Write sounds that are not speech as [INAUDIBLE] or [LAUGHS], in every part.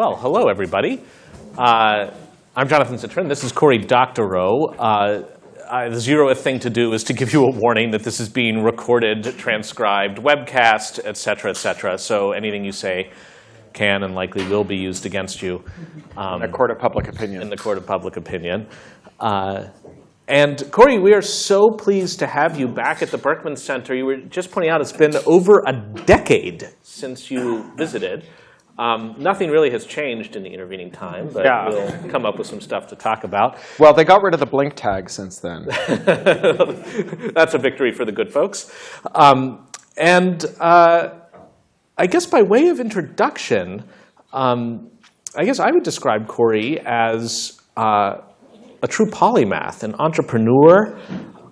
Well, hello, everybody. Uh, I'm Jonathan Zittrain. This is Cory Doctorow. Uh, I, the zeroth thing to do is to give you a warning that this is being recorded, transcribed, webcast, et cetera, et cetera. So anything you say can and likely will be used against you. Um, in a court of public opinion. In the court of public opinion. Uh, and Cory, we are so pleased to have you back at the Berkman Center. You were just pointing out it's been over a decade since you visited. Um, nothing really has changed in the intervening time, but yeah. we'll come up with some stuff to talk about. Well, they got rid of the blink tag since then. [LAUGHS] That's a victory for the good folks. Um, and uh, I guess by way of introduction, um, I guess I would describe Cory as uh, a true polymath, an entrepreneur,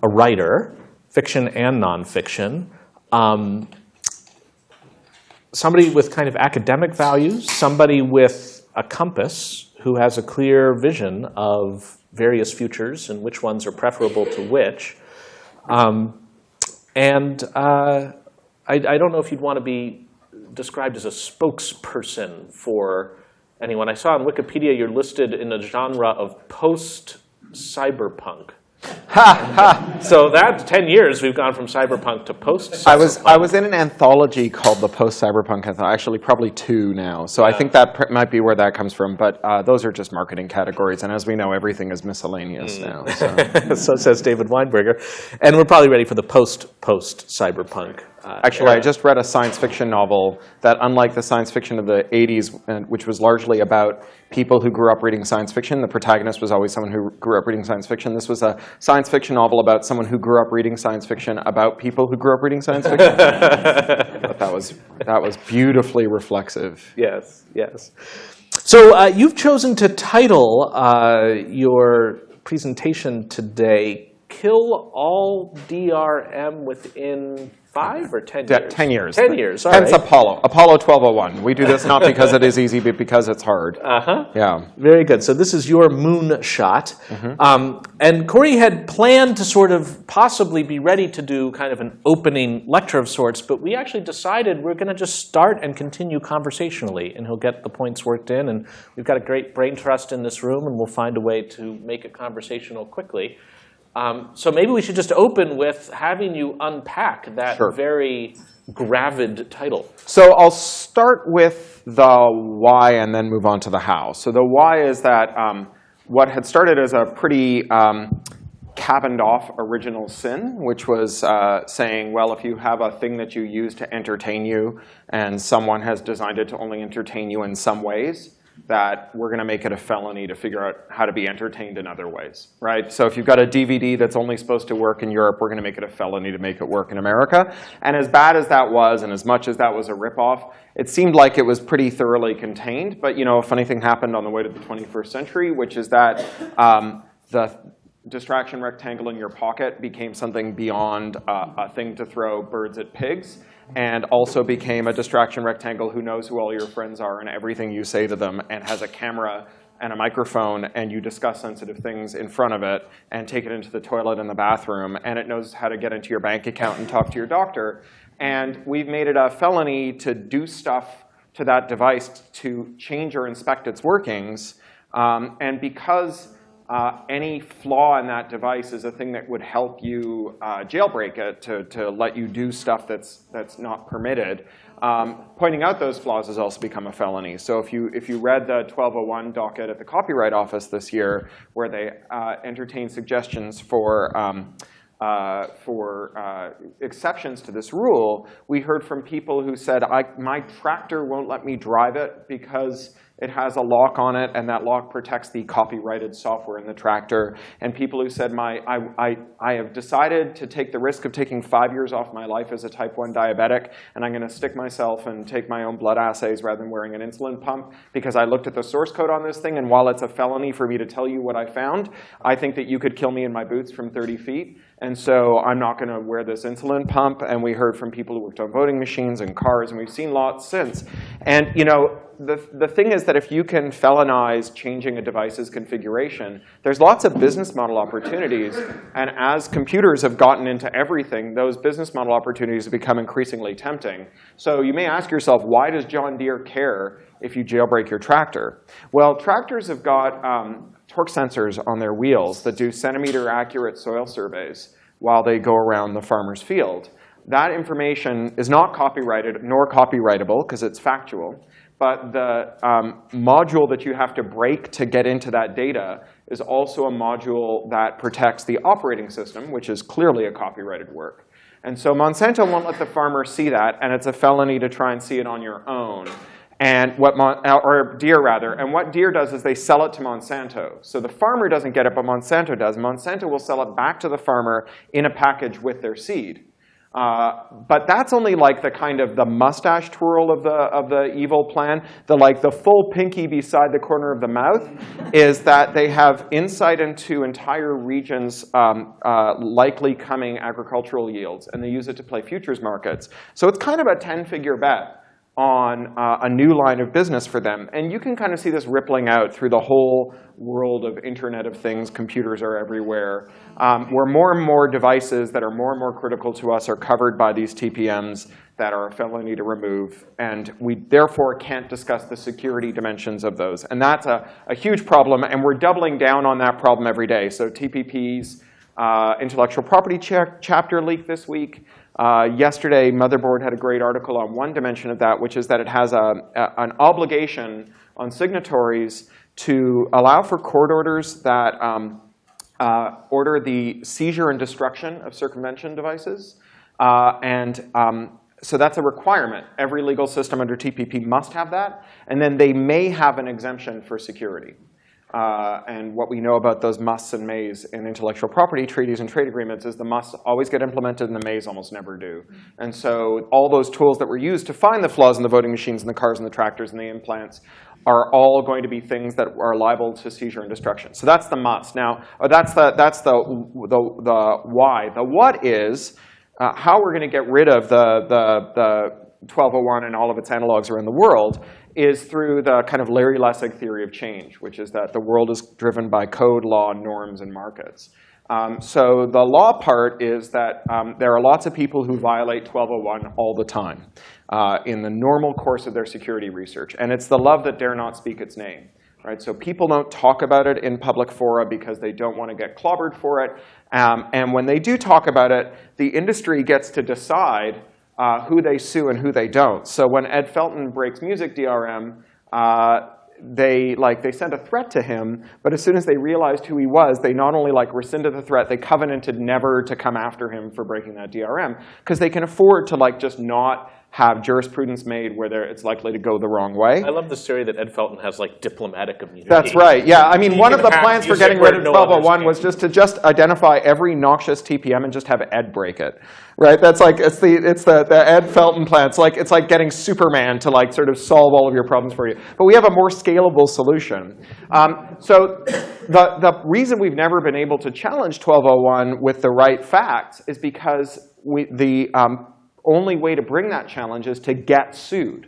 a writer, fiction and nonfiction, um, somebody with kind of academic values, somebody with a compass who has a clear vision of various futures and which ones are preferable to which. Um, and uh, I, I, don't know if you'd want to be described as a spokesperson for anyone. I saw on Wikipedia you're listed in a genre of post-cyberpunk. Ha ha! So that ten years we've gone from cyberpunk to post. I was I was in an anthology called the Post Cyberpunk Anthology. Actually, probably two now. So yeah. I think that might be where that comes from. But uh, those are just marketing categories, and as we know, everything is miscellaneous mm. now. So. [LAUGHS] so says David Weinberger, and we're probably ready for the post post cyberpunk uh, Actually, era. I just read a science fiction novel that, unlike the science fiction of the 80s, which was largely about people who grew up reading science fiction, the protagonist was always someone who grew up reading science fiction. This was a science fiction novel about someone who grew up reading science fiction about people who grew up reading science fiction. [LAUGHS] but that was, that was beautifully reflexive. Yes, yes. So uh, you've chosen to title uh, your presentation today, Kill All DRM Within five or 10 years? 10 years. 10 years, all Hence right. Apollo, Apollo 1201. We do this not because it is easy, but because it's hard. Uh-huh. Yeah. Very good. So this is your moon shot. Mm -hmm. um, and Cory had planned to sort of possibly be ready to do kind of an opening lecture of sorts, but we actually decided we're going to just start and continue conversationally, and he'll get the points worked in. And we've got a great brain trust in this room, and we'll find a way to make it conversational quickly. Um, so maybe we should just open with having you unpack that sure. very gravid title. So I'll start with the why and then move on to the how. So the why is that um, what had started as a pretty um, cabined off original sin, which was uh, saying, well, if you have a thing that you use to entertain you and someone has designed it to only entertain you in some ways, that we're going to make it a felony to figure out how to be entertained in other ways, right? So if you've got a DVD that's only supposed to work in Europe, we're going to make it a felony to make it work in America. And as bad as that was, and as much as that was a ripoff, it seemed like it was pretty thoroughly contained. But you know, a funny thing happened on the way to the 21st century, which is that um, the distraction rectangle in your pocket became something beyond uh, a thing to throw birds at pigs and also became a distraction rectangle who knows who all your friends are and everything you say to them and has a camera and a microphone and you discuss sensitive things in front of it and take it into the toilet and the bathroom and it knows how to get into your bank account and talk to your doctor. And we've made it a felony to do stuff to that device to change or inspect its workings. Um, and because any flaw in that device is a thing that would help you uh, jailbreak it to, to let you do stuff that's, that's not permitted. Um, pointing out those flaws has also become a felony. So if you, if you read the 1201 docket at the Copyright Office this year, where they uh, entertained suggestions for um, uh, for uh, exceptions to this rule, we heard from people who said, my tractor won't let me drive it because it has a lock on it, and that lock protects the copyrighted software in the tractor. And people who said, my, I, I, I have decided to take the risk of taking five years off my life as a type 1 diabetic, and I'm going to stick myself and take my own blood assays rather than wearing an insulin pump because I looked at the source code on this thing, and while it's a felony for me to tell you what I found, I think that you could kill me in my boots from 30 feet. And so I'm not going to wear this insulin pump. And we heard from people who worked on voting machines and cars, and we've seen lots since. And you know, the, the thing is that if you can felonize changing a device's configuration, there's lots of business model opportunities. And as computers have gotten into everything, those business model opportunities have become increasingly tempting. So you may ask yourself, why does John Deere care if you jailbreak your tractor. Well, tractors have got um, torque sensors on their wheels that do centimeter accurate soil surveys while they go around the farmer's field. That information is not copyrighted nor copyrightable because it's factual. But the um, module that you have to break to get into that data is also a module that protects the operating system, which is clearly a copyrighted work. And so Monsanto won't let the farmer see that, and it's a felony to try and see it on your own. And what Mon or Deere rather, and what Deere does is they sell it to Monsanto. So the farmer doesn't get it, but Monsanto does. Monsanto will sell it back to the farmer in a package with their seed. Uh, but that's only like the kind of the mustache twirl of the of the evil plan. The like the full pinky beside the corner of the mouth is that they have insight into entire regions' um, uh, likely coming agricultural yields, and they use it to play futures markets. So it's kind of a ten-figure bet on uh, a new line of business for them. And you can kind of see this rippling out through the whole world of Internet of Things. Computers are everywhere, um, where more and more devices that are more and more critical to us are covered by these TPMs that are a felony to remove. And we therefore can't discuss the security dimensions of those. And that's a, a huge problem. And we're doubling down on that problem every day. So TPP's uh, intellectual property cha chapter leak this week. Uh, yesterday, Motherboard had a great article on one dimension of that, which is that it has a, a, an obligation on signatories to allow for court orders that um, uh, order the seizure and destruction of circumvention devices. Uh, and um, so that's a requirement. Every legal system under TPP must have that. And then they may have an exemption for security. Uh, and what we know about those musts and mays in intellectual property treaties and trade agreements is the musts always get implemented and the mays almost never do. And so all those tools that were used to find the flaws in the voting machines and the cars and the tractors and the implants are all going to be things that are liable to seizure and destruction. So that's the must. Now, uh, that's the, that's the, the, the why. The what is uh, how we're going to get rid of the, the, the 1201 and all of its analogs around the world is through the kind of Larry Lessig theory of change, which is that the world is driven by code, law, norms, and markets. Um, so the law part is that um, there are lots of people who violate 1201 all the time uh, in the normal course of their security research. And it's the love that dare not speak its name. Right? So people don't talk about it in public fora because they don't want to get clobbered for it. Um, and when they do talk about it, the industry gets to decide uh, who they sue and who they don't. So when Ed Felten breaks music DRM, uh, they like they sent a threat to him, but as soon as they realized who he was, they not only like rescinded the threat, they covenanted never to come after him for breaking that DRM because they can afford to like just not have jurisprudence made where it's likely to go the wrong way. I love the theory that Ed Felten has like diplomatic immunity. That's right. Yeah, I mean, one of the plans for getting rid of no 1201 was just to just identify every noxious TPM and just have Ed break it. Right? That's like it's the it's the, the Ed Felten plan. It's like it's like getting Superman to like sort of solve all of your problems for you. But we have a more scalable solution. Um, so the the reason we've never been able to challenge 1201 with the right facts is because we the um, only way to bring that challenge is to get sued.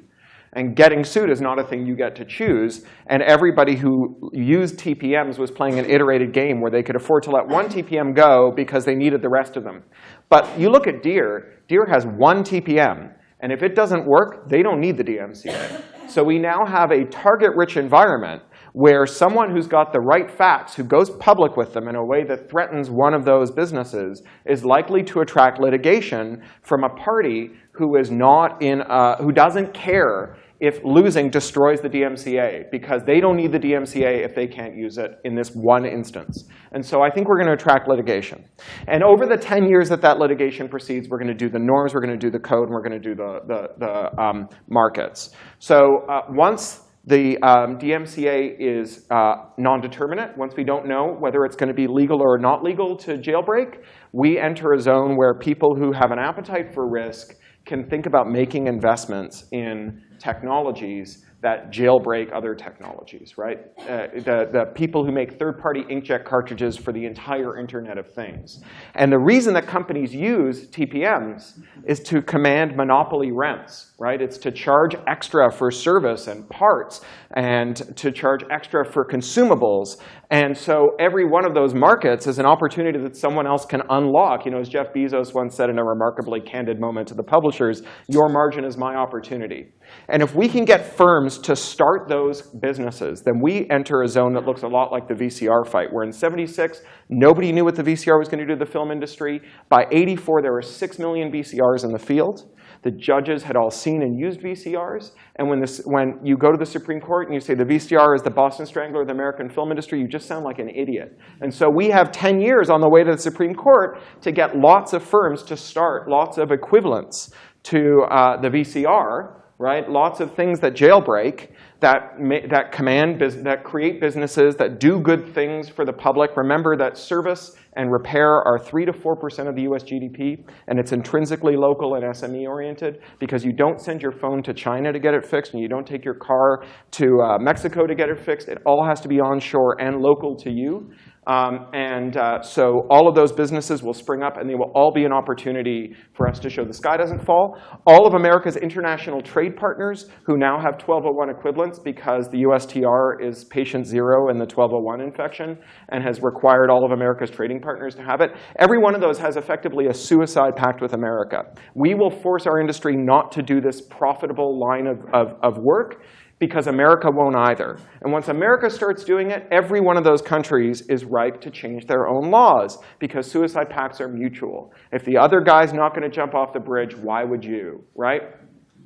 And getting sued is not a thing you get to choose. And everybody who used TPMs was playing an iterated game where they could afford to let one TPM go because they needed the rest of them. But you look at Deere. Deere has one TPM. And if it doesn't work, they don't need the DMCA. So we now have a target-rich environment where someone who's got the right facts, who goes public with them in a way that threatens one of those businesses, is likely to attract litigation from a party who is not in, uh, who doesn't care if losing destroys the DMCA, because they don't need the DMCA if they can't use it in this one instance. And so I think we're going to attract litigation. And over the 10 years that that litigation proceeds, we're going to do the norms, we're going to do the code, and we're going to do the, the, the um, markets. So uh, once the um, DMCA is uh, non-determinate. Once we don't know whether it's going to be legal or not legal to jailbreak, we enter a zone where people who have an appetite for risk can think about making investments in technologies that jailbreak other technologies, right? Uh, the, the people who make third-party inkjet cartridges for the entire Internet of Things. And the reason that companies use TPMs is to command monopoly rents, right? It's to charge extra for service and parts and to charge extra for consumables. And so every one of those markets is an opportunity that someone else can unlock. You know, as Jeff Bezos once said in a remarkably candid moment to the publishers, your margin is my opportunity. And if we can get firms to start those businesses, then we enter a zone that looks a lot like the VCR fight, where in 76, nobody knew what the VCR was going to do to the film industry. By 84, there were 6 million VCRs in the field. The judges had all seen and used VCRs. And when, this, when you go to the Supreme Court and you say the VCR is the Boston Strangler of the American film industry, you just sound like an idiot. And so we have 10 years on the way to the Supreme Court to get lots of firms to start lots of equivalents to uh, the VCR, right? Lots of things that jailbreak, that, that command, that create businesses, that do good things for the public. Remember that service and repair are 3 to 4% of the US GDP, and it's intrinsically local and SME oriented because you don't send your phone to China to get it fixed, and you don't take your car to uh, Mexico to get it fixed. It all has to be onshore and local to you. Um, and uh, so all of those businesses will spring up, and they will all be an opportunity for us to show the sky doesn't fall. All of America's international trade partners who now have 1201 equivalents because the USTR is patient zero in the 1201 infection and has required all of America's trading partners to have it, every one of those has effectively a suicide pact with America. We will force our industry not to do this profitable line of, of, of work because America won't either. And once America starts doing it, every one of those countries is ripe to change their own laws because suicide pacts are mutual. If the other guy's not going to jump off the bridge, why would you, right?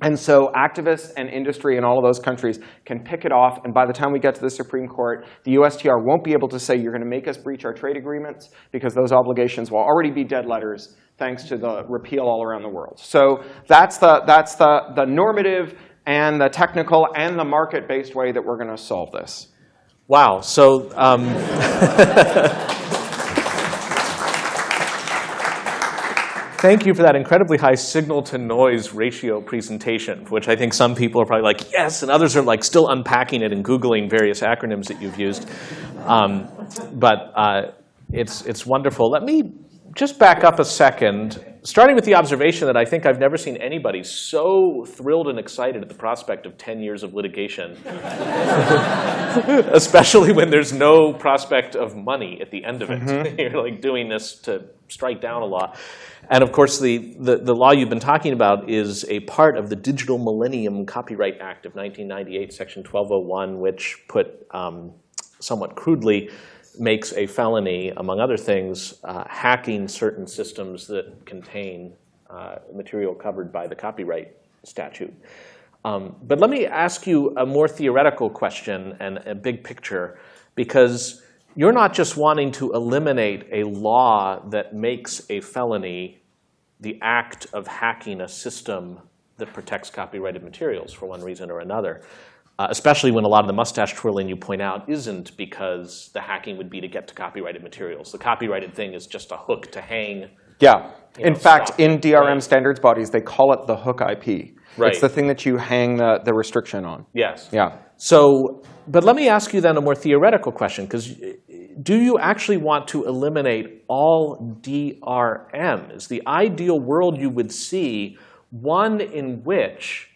And so activists and industry in all of those countries can pick it off. And by the time we get to the Supreme Court, the USTR won't be able to say, you're going to make us breach our trade agreements because those obligations will already be dead letters thanks to the repeal all around the world. So that's the, that's the, the normative and the technical and the market-based way that we're going to solve this. Wow. So um, [LAUGHS] thank you for that incredibly high signal-to-noise ratio presentation, which I think some people are probably like, yes, and others are like still unpacking it and Googling various acronyms that you've used. Um, but uh, it's, it's wonderful. Let me just back up a second, starting with the observation that I think I've never seen anybody so thrilled and excited at the prospect of 10 years of litigation, [LAUGHS] especially when there's no prospect of money at the end of it. Mm -hmm. [LAUGHS] You're like doing this to strike down a law. And of course, the, the, the, law you've been talking about is a part of the Digital Millennium Copyright Act of 1998, Section 1201, which put, um, somewhat crudely, makes a felony, among other things, uh, hacking certain systems that contain uh, material covered by the copyright statute. Um, but let me ask you a more theoretical question and a big picture, because you're not just wanting to eliminate a law that makes a felony the act of hacking a system that protects copyrighted materials for one reason or another. Uh, especially when a lot of the mustache twirling you point out isn't because the hacking would be to get to copyrighted materials. The copyrighted thing is just a hook to hang. Yeah. In know, fact, in DRM right. standards bodies, they call it the hook IP. Right. It's the thing that you hang the, the restriction on. Yes. Yeah. So, but let me ask you then a more theoretical question, because do you actually want to eliminate all DRM? Is the ideal world you would see one in which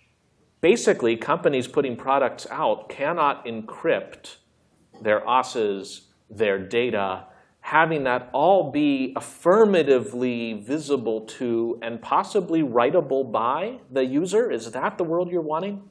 basically companies putting products out cannot encrypt their OSs, their data, having that all be affirmatively visible to and possibly writable by the user? Is that the world you're wanting?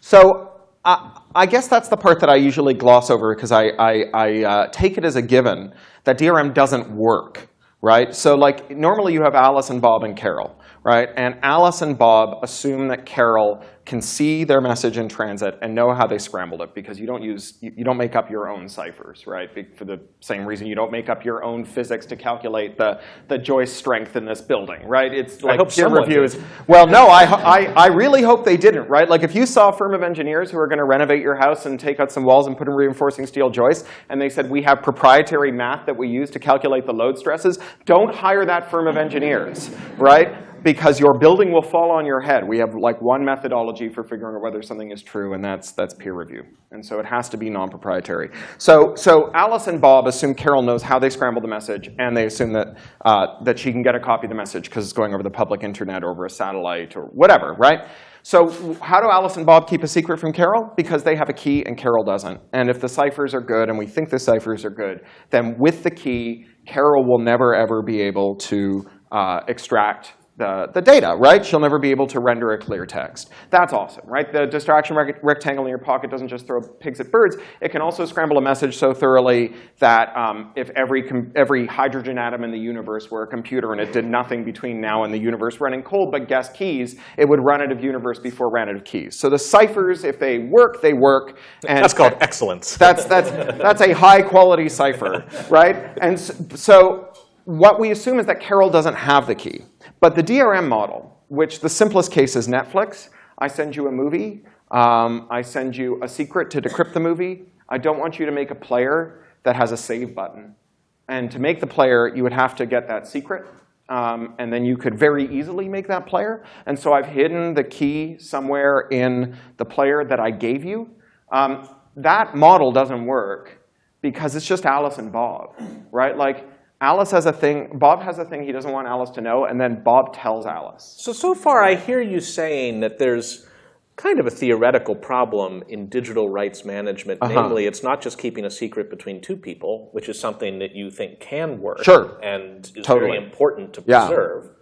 So I guess that's the part that I usually gloss over because I, I, I uh, take it as a given that DRM doesn't work, right? So like normally you have Alice and Bob and Carol, right? And Alice and Bob assume that Carol can see their message in transit and know how they scrambled it because you don't use you, don't make up your own ciphers, right? For the same reason you don't make up your own physics to calculate the the joist strength in this building, right? It's like peer reviews. Well, no, I, I I really hope they didn't, right? Like if you saw a firm of engineers who are going to renovate your house and take out some walls and put in reinforcing steel joists, and they said we have proprietary math that we use to calculate the load stresses, don't hire that firm of engineers, right? Because your building will fall on your head. We have like one methodology for figuring out whether something is true, and that's, that's peer review. And so it has to be non-proprietary. So, so Alice and Bob assume Carol knows how they scramble the message, and they assume that, uh, that she can get a copy of the message because it's going over the public internet or over a satellite or whatever, right? So how do Alice and Bob keep a secret from Carol? Because they have a key and Carol doesn't. And if the ciphers are good, and we think the ciphers are good, then with the key, Carol will never, ever be able to uh, extract the, the data, right? She'll never be able to render a clear text. That's awesome, right? The distraction rec rectangle in your pocket doesn't just throw pigs at birds. It can also scramble a message so thoroughly that um, if every, every hydrogen atom in the universe were a computer and it did nothing between now and the universe running cold but guess keys, it would run out of universe before it ran out of keys. So the ciphers, if they work, they work. And that's called excellence. [LAUGHS] That's, that's, that's a high quality cipher, right? And so what we assume is that Carol doesn't have the key. But the DRM model, which the simplest case is Netflix, I send you a movie. Um, I send you a secret to decrypt the movie. I don't want you to make a player that has a save button. And to make the player, you would have to get that secret. Um, and then you could very easily make that player. And so I've hidden the key somewhere in the player that I gave you. Um, that model doesn't work because it's just Alice and Bob, right? Like Alice has a thing, Bob has a thing he doesn't want Alice to know, and then Bob tells Alice. So, so far I hear you saying that there's kind of a theoretical problem in digital rights management. Uh -huh. Namely, it's not just keeping a secret between two people, which is something that you think can work sure. and is totally. very important to preserve yeah.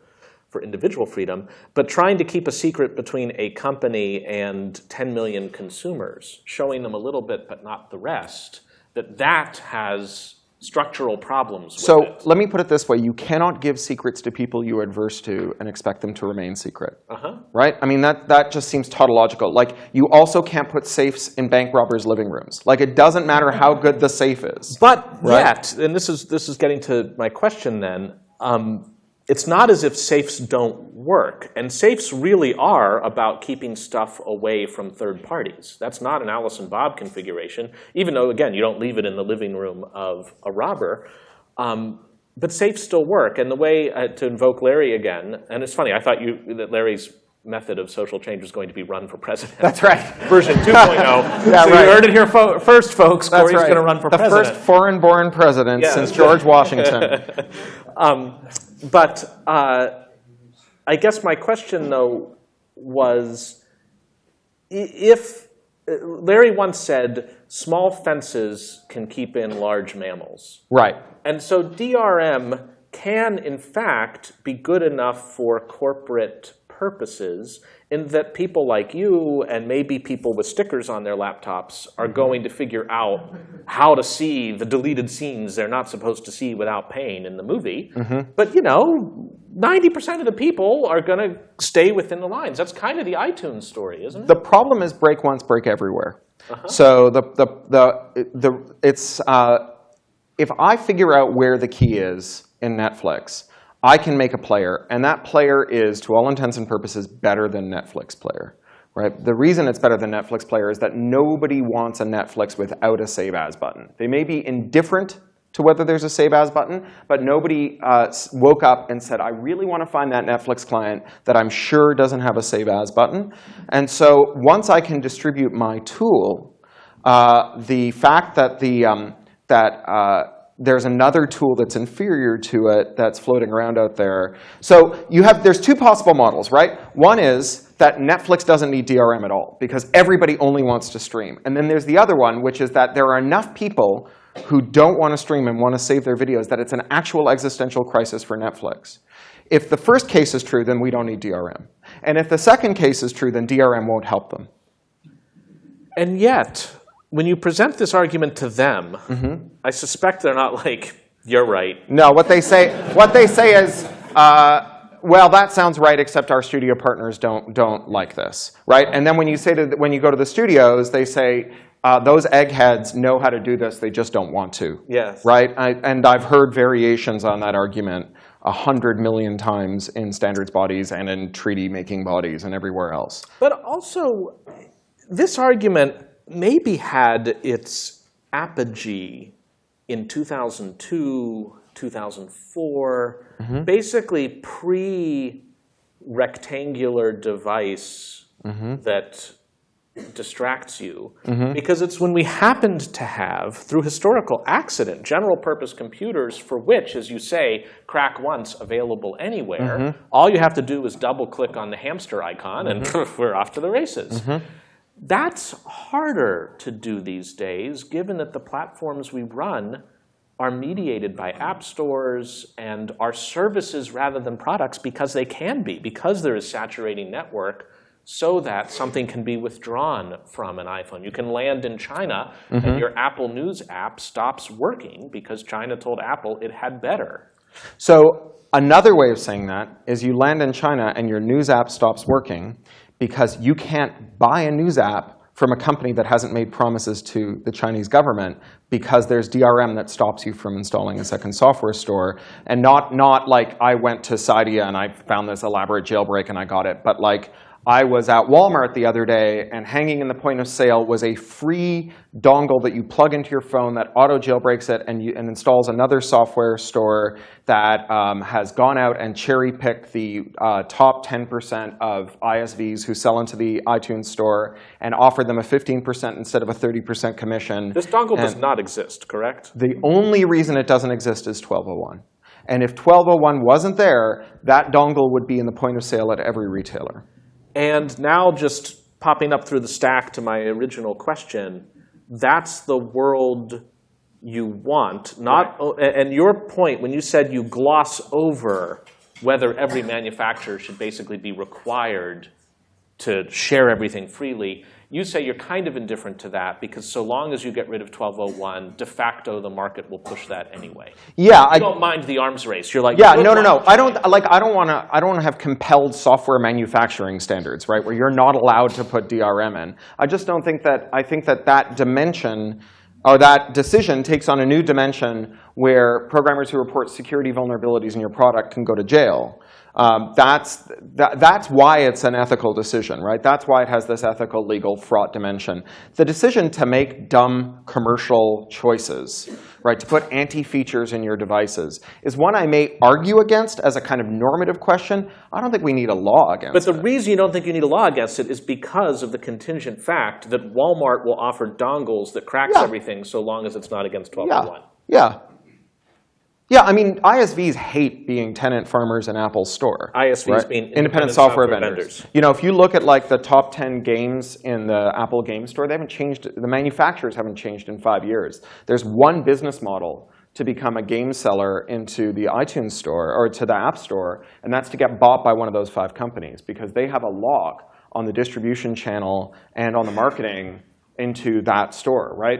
for individual freedom, but trying to keep a secret between a company and 10 million consumers, showing them a little bit but not the rest, that that has structural problems so it. let me put it this way. You cannot give secrets to people you are adverse to and expect them to remain secret. Uh -huh. Right? I mean, that, that just seems tautological. Like, you also can't put safes in bank robbers' living rooms. Like, it doesn't matter how good the safe is. But right? yet, and this is, this is getting to my question then, um, it's not as if safes don't work. And safes really are about keeping stuff away from third parties. That's not an Alice and Bob configuration, even though, again, you don't leave it in the living room of a robber. Um, but safes still work. And the way uh, to invoke Larry again, and it's funny, I thought you, that Larry's method of social change was going to be run for president. That's right. [LAUGHS] Version 2.0. [LAUGHS] yeah, so right. you heard it here fo first, folks. That's Cory's right. going to run for the president. The first foreign-born president yeah. since George [LAUGHS] Washington. um, but uh, I guess my question, though, was if Larry once said, small fences can keep in large mammals. Right. And so DRM can, in fact, be good enough for corporate purposes in that people like you and maybe people with stickers on their laptops are going to figure out how to see the deleted scenes they're not supposed to see without paying in the movie. Mm -hmm. But you know, 90% of the people are going to stay within the lines. That's kind of the iTunes story, isn't it? The problem is break once, break everywhere. Uh -huh. So the, the, the, the, it's, uh, if I figure out where the key is in Netflix, I can make a player, and that player is, to all intents and purposes, better than Netflix player. Right? The reason it's better than Netflix player is that nobody wants a Netflix without a Save As button. They may be indifferent to whether there's a Save As button, but nobody uh, woke up and said, I really want to find that Netflix client that I'm sure doesn't have a Save As button. And so once I can distribute my tool, uh, the fact that the um, that uh, there's another tool that's inferior to it that's floating around out there. So you have, there's two possible models, right? One is that Netflix doesn't need DRM at all because everybody only wants to stream. And then there's the other one, which is that there are enough people who don't want to stream and want to save their videos that it's an actual existential crisis for Netflix. If the first case is true, then we don't need DRM. And if the second case is true, then DRM won't help them. And yet, when you present this argument to them, mm -hmm. I suspect they're not like, you're right. No, what they say, what they say is, uh, well, that sounds right, except our studio partners don't, don't like this, right? And then when you, say to the, when you go to the studios, they say, uh, those eggheads know how to do this, they just don't want to. Yes. Right? I, and I've heard variations on that argument a hundred million times in standards bodies and in treaty making bodies and everywhere else. But also, this argument maybe had its apogee in 2002, 2004, mm -hmm. basically pre-rectangular device mm -hmm. that distracts you. Mm -hmm. Because it's when we happened to have, through historical accident, general purpose computers for which, as you say, crack once, available anywhere, mm-hmm. all you have to do is double click on the hamster icon and mm-hmm. [LAUGHS] we're off to the races. Mm-hmm. That's harder to do these days, given that the platforms we run are mediated by app stores and are services rather than products because they can be, because there is saturating network so that something can be withdrawn from an iPhone. You can land in China and your Apple News app stops working because China told Apple it had better. So another way of saying that is you land in China and your news app stops working because you can't buy a news app from a company that hasn't made promises to the Chinese government because there's DRM that stops you from installing a second software store. And not, not like I went to Cydia and I found this elaborate jailbreak and I got it, but like I was at Walmart the other day, and hanging in the point of sale was a free dongle that you plug into your phone that auto jailbreaks it and, you, and installs another software store that um, has gone out and cherry picked the uh, top 10% of ISVs who sell into the iTunes store and offered them a 15% instead of a 30% commission. This dongle does not exist, correct? the only reason it doesn't exist is 1201. And if 1201 wasn't there, that dongle would be in the point of sale at every retailer. And now just popping up through the stack to my original question, that's the world you want, not, oh, a- and your point, when you said you gloss over whether every manufacturer should basically be required to share everything freely, you say you're kind of indifferent to that because so long as you get rid of 1201, de facto the market will push that anyway. Yeah, You I, don't mind the arms race. You're like, yeah, no, no, no. I don't like. I don't want to. I don't want to have compelled software manufacturing standards, right? Where you're not allowed to put DRM in. I just don't think that. I think that that dimension or that decision takes on a new dimension where programmers who report security vulnerabilities in your product can go to jail. Um, that's, that, that's why it's an ethical decision, right? That's why it has this ethical, legal, fraught dimension. The decision to make dumb commercial choices, right, to put anti-features in your devices, is one I may argue against as a kind of normative question. I don't think we need a law against it. But the it. reason you don't think you need a law against it is because of the contingent fact that Walmart will offer dongles that cracks Yeah. everything so long as it's not against Yeah, 1201. yeah. Yeah, I mean, ISVs hate being tenant farmers in Apple's store. ISVs being independent, independent software, software vendors. vendors. You know, if you look at like the top 10 games in the Apple Game Store, they haven't changed, the manufacturers haven't changed in five years. There's one business model to become a game seller into the iTunes store or to the App Store, and that's to get bought by one of those five companies because they have a lock on the distribution channel and on the marketing into that store, right?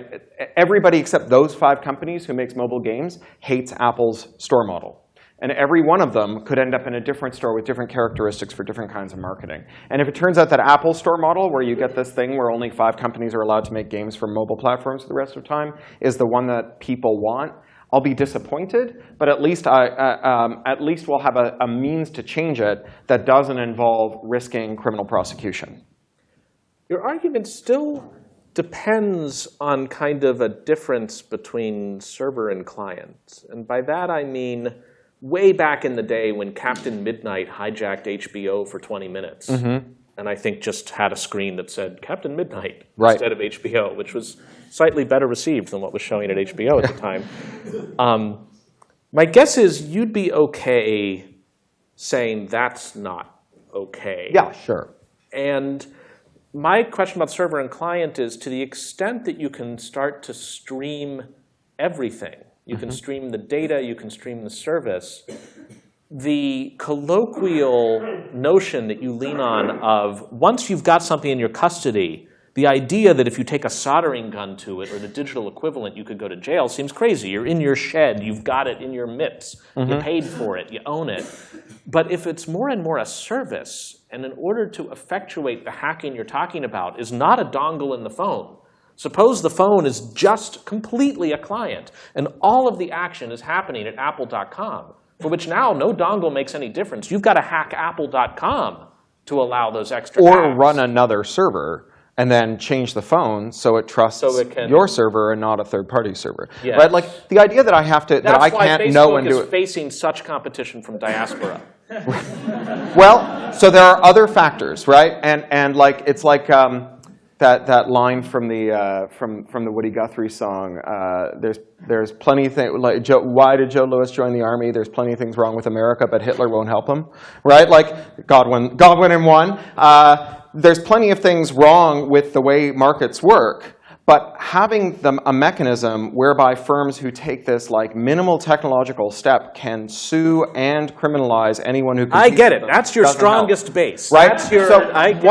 Everybody except those five companies who makes mobile games hates Apple's store model. And every one of them could end up in a different store with different characteristics for different kinds of marketing. And if it turns out that Apple's store model, where you get this thing where only five companies are allowed to make games for mobile platforms for the rest of the time, is the one that people want, I'll be disappointed, but at least, I, uh, um, at least we'll have a, a means to change it that doesn't involve risking criminal prosecution. Your argument still depends on kind of a difference between server and client. And by that I mean way back in the day when Captain Midnight hijacked HBO for 20 minutes. And I think just had a screen that said Captain Midnight Right. instead of HBO, which was slightly better received than what was showing at HBO at the [LAUGHS] time. Um, my guess is you'd be okay saying that's not okay. Yeah, sure. And my question about server and client is to the extent that you can start to stream everything, you can mm-hmm. stream the data, you can stream the service, the colloquial notion that you lean on of once you've got something in your custody, the idea that if you take a soldering gun to it or the digital equivalent, you could go to jail seems crazy. You're in your shed, you've got it in your mitts, you mm-hmm. paid for it, you own it. But if it's more and more a service, and in order to effectuate the hacking you're talking about is not a dongle in the phone, Suppose the phone is just completely a client, and all of the action is happening at apple.com, for which now no dongle makes any difference. You've got to hack apple.com to allow those extra Or apps. run another server and then change the phone so it trusts So it can- your server and not a third-party server. Yes. Right? Like the idea that I have to that I can't Facebook know and do it. facing such competition from diaspora. [LAUGHS] Well, so there are other factors, right? And and like it's like um, that that line from the uh, from from the Woody Guthrie song. Uh, there's there's plenty of things like Joe, why did Joe Louis join the army? There's plenty of things wrong with America, but Hitler won't help him, right? Like Godwin Godwin in one. Uh, there's plenty of things wrong with the way markets work. but having a mechanism whereby firms who take this like minimal technological step can sue and criminalize anyone who I get it. That's your doesn't help. strongest base. Right? That's your, so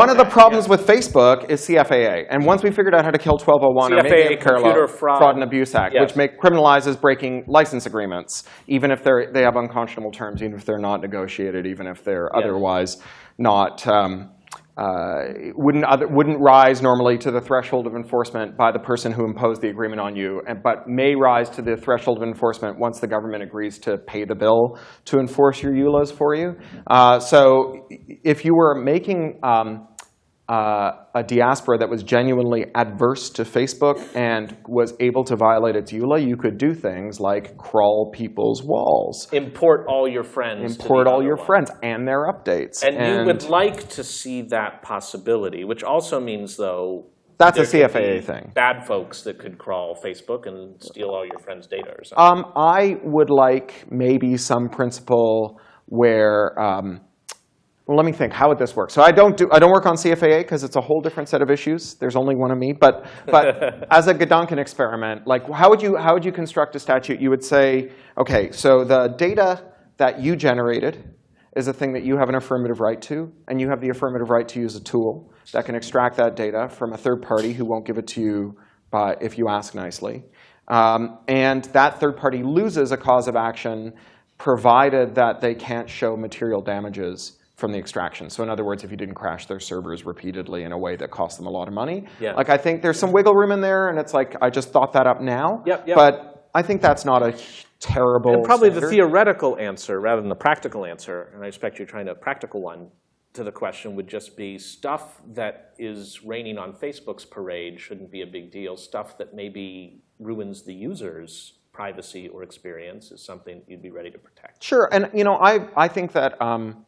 one of the problems yeah. with Facebook is CFAA. And once we figured out how to kill 1201 or maybe CFAA, Computer Fraud. and Abuse Act, Yes. which make, criminalizes breaking license agreements, even if they're, they have unconscionable terms, even if they're not negotiated, even if they're otherwise not, um, uh, wouldn't, other, wouldn't rise normally to the threshold of enforcement by the person who imposed the agreement on you, and, but may rise to the threshold of enforcement once the government agrees to pay the bill to enforce your EULAs for you. Uh, so if you were making um, uh, a diaspora that was genuinely adverse to Facebook and was able to violate its EULA, you could do things like crawl people's walls, Import all your friends. import all your one. friends and their updates. And, you would like to see that possibility, which also means, though, that's a CFAA thing. Bad folks that could crawl Facebook and steal all your friends' data or something. Um, I would like maybe some principle where, um, well, let me think. How would this work? So I don't do I don't work on CFAA because it's a whole different set of issues. There's only one of me. But but [LAUGHS] as a Gedanken experiment, like how would you how would you construct a statute? You would say, okay, so the data that you generated is a thing that you have an affirmative right to, and you have the affirmative right to use a tool that can extract that data from a third party who won't give it to you by, if you ask nicely. Um, and that third party loses a cause of action provided that they can't show material damages from the extraction. So in other words, if you didn't crash their servers repeatedly in a way that cost them a lot of money. Yeah. Like I think there's some wiggle room in there, and it's like I just thought that up now. Yep, yep. But I think that's not a terrible And probably the theoretical answer rather than the practical answer, and I expect you're trying to a practical one to the question would just be stuff that is raining on Facebook's parade shouldn't be a big deal. Stuff that maybe ruins the user's privacy or experience is something you'd be ready to protect. Sure, and you know, I, I think that, um,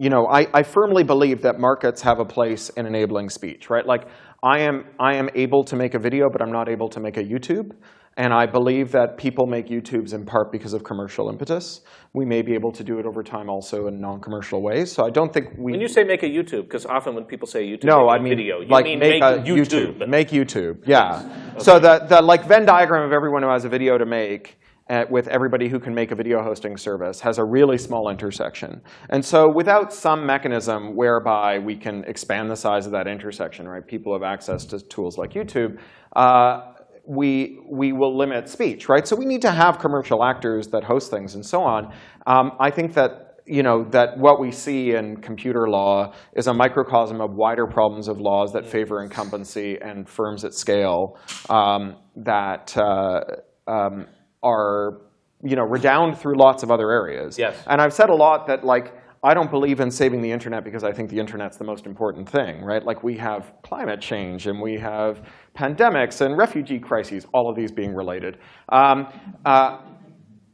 you know, I, I firmly believe that markets have a place in enabling speech, right? Like, I am, I am able to make a video, but I'm not able to make a YouTube. And I believe that people make YouTubes in part because of commercial impetus. We may be able to do it over time also in non-commercial ways. So I don't think we. When you say make a YouTube, because often when people say YouTube, No, I mean video. You like mean make, a YouTube. Make YouTube, yeah. So the, the like Venn diagram of everyone who has a video to make uh, with everybody who can make a video hosting service has a really small intersection. And so without some mechanism whereby we can expand the size of that intersection, right? People have access to tools like YouTube. Uh, we, we will limit speech, right? So we need to have commercial actors that host things and so on. Um, I think that you know, that what we see in computer law is a microcosm of wider problems of laws that favor incumbency and firms at scale um, that uh, um, are, you know, redound through lots of other areas. Yes. And I've said a lot that, like, I don't believe in saving the internet because I think the internet's the most important thing, right? Like, we have climate change and we have pandemics and refugee crises, all of these being related. Um, uh,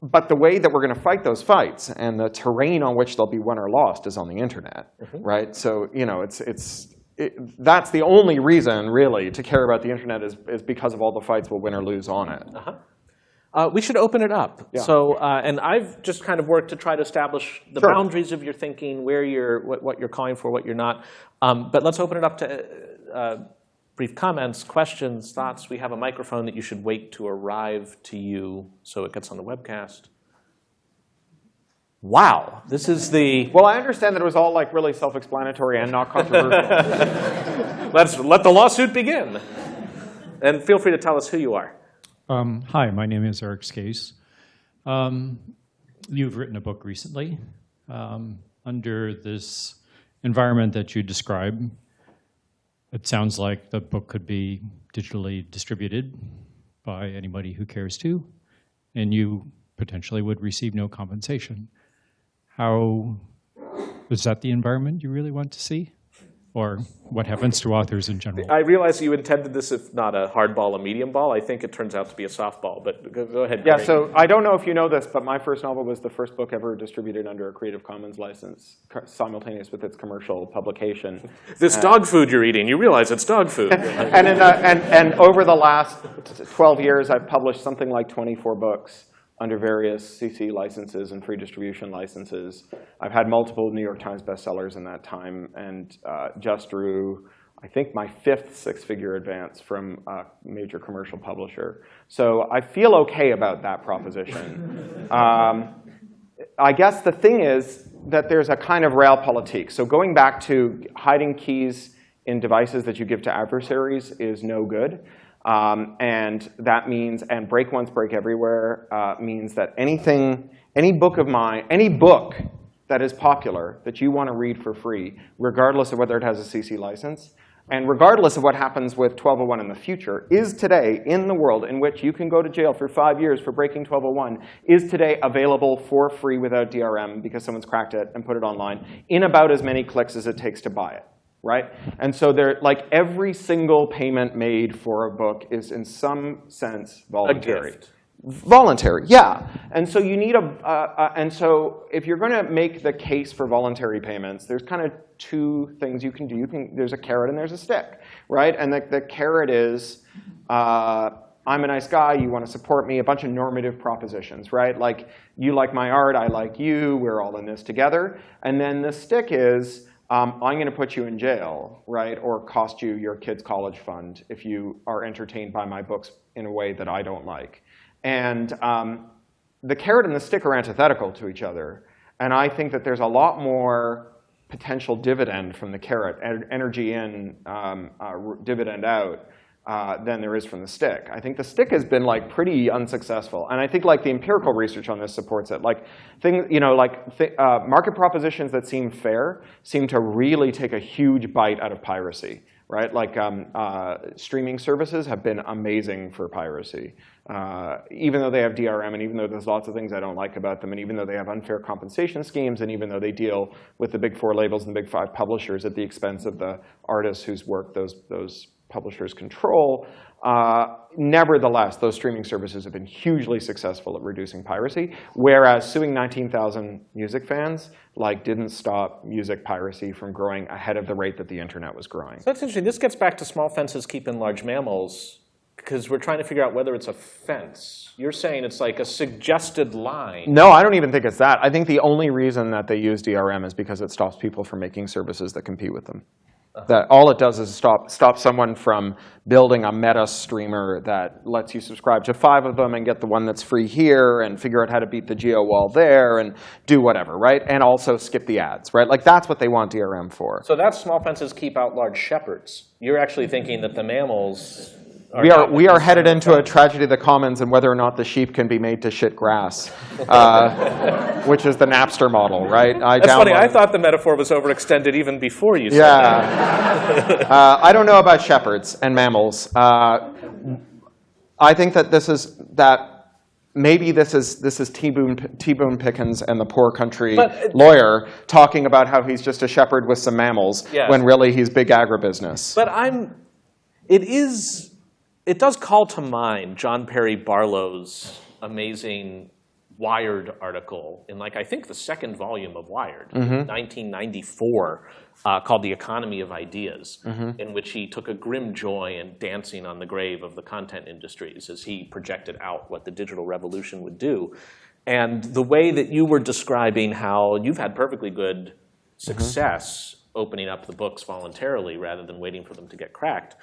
but the way that we're going to fight those fights and the terrain on which they'll be won or lost is on the internet, right? So you know, it's it's it, that's the only reason really to care about the internet is is because of all the fights we'll win or lose on it. Uh, we should open it up. Yeah. So, uh, and I've just kind of worked to try to establish the Sure. boundaries of your thinking, where you're, what, what you're calling for, what you're not. Um, but let's open it up to uh, brief comments, questions, thoughts. We have a microphone that you should wait to arrive to you so it gets on the webcast. Wow, this is the. Well, I understand that it was all like really self-explanatory and not controversial. [LAUGHS] Let's let the lawsuit begin. And feel free to tell us who you are. Um, hi, my name is Eric Skase. Um, you've written a book recently um, under this environment that you describe. It sounds like the book could be digitally distributed by anybody who cares to, and you potentially would receive no compensation. How is that the environment you really want to see? Or what happens to authors in general? I realize you intended this if not a hard ball, a medium ball. I think it turns out to be a softball, but go, go ahead. yeah. Cory. So I don't know if you know this, but my first novel was the first book ever distributed under a Creative Commons license, simultaneous with its commercial publication. [LAUGHS] This dog food you're eating, you realize it's dog food. [LAUGHS] and, in the, and, and over the last 12 years, I've published something like 24 books under various CC licenses and free distribution licenses. I've had multiple New York Times bestsellers in that time, and uh, Just Drew, I think, my fifth six-figure advance from a major commercial publisher. So I feel OK about that proposition. [LAUGHS] um, I guess the thing is that there's a kind of rail realpolitik. So going back to hiding keys in devices that you give to adversaries is no good. Um, and that means, and break once, break everywhere, uh, means that anything, any book of mine, any book that is popular that you want to read for free, regardless of whether it has a CC license, and regardless of what happens with 1201 in the future, is today in the world in which you can go to jail for five years for breaking 1201, is today available for free without DRM because someone's cracked it and put it online in about as many clicks as it takes to buy it. Right? And so they're like every single payment made for a book is in some sense voluntary. Voluntary, yeah. And so you need a, uh, uh, and so if you're going to make the case for voluntary payments, there's kind of two things you can do. You can, there's a carrot and there's a stick, right? And the, the carrot is, uh, I'm a nice guy, you want to support me, a bunch of normative propositions, right? Like, you like my art, I like you, we're all in this together. And then the stick is, um, I'm going to put you in jail, right, or cost you your kid's college fund if you are entertained by my books in a way that I don't like. And um, the carrot and the stick are antithetical to each other. And I think that there's a lot more potential dividend from the carrot, energy in, um, uh, dividend out, uh, than there is from the stick. I think the stick has been like pretty unsuccessful, and I think like the empirical research on this supports it. Like things, you know, like th uh, market propositions that seem fair seem to really take a huge bite out of piracy, right? Like um, uh, streaming services have been amazing for piracy. Uh, even though they have DRM, and even though there's lots of things I don't like about them, and even though they have unfair compensation schemes, and even though they deal with the big four labels and the big five publishers at the expense of the artists whose work those, those publishers control. Uh, nevertheless, those streaming services have been hugely successful at reducing piracy, whereas suing 19,000 music fans like didn't stop music piracy from growing ahead of the rate that the internet was growing. So that's interesting. This gets back to small fences keeping large mammals because we're trying to figure out whether it's a fence. You're saying it's like a suggested line. No, I don't even think it's that. I think the only reason that they use DRM is because it stops people from making services that compete with them. That all it does is stop, stop someone from building a meta streamer that lets you subscribe to five of them and get the one that's free here and figure out how to beat the geo wall there and do whatever, right? And also skip the ads, right? Like that's what they want DRM for. So that's small fences keep out large shepherds. You're actually thinking that the mammals we are, we are headed into a tragedy of the commons and whether or not the sheep can be made to shit grass, uh, [LAUGHS] which is the Napster model, right? I That's funny. I thought the metaphor was overextended even before you said yeah. that. [LAUGHS] uh, I don't know about shepherds and mammals. Uh, I think that this is that maybe this is this is T. Boone, T. Boone Pickens and the poor country but, lawyer talking about how he's just a shepherd with some mammals yes. when really he's big agribusiness. But I'm, it is it does call to mind John Perry Barlow's amazing Wired article in like I think the second volume of Wired, mm -hmm. 1994, uh, called "The Economy of Ideas," mm -hmm. in which he took a grim joy in dancing on the grave of the content industries as he projected out what the digital revolution would do. And the way that you were describing how you've had perfectly good mm-hmm. success mm -hmm. opening up the books voluntarily rather than waiting for them to get cracked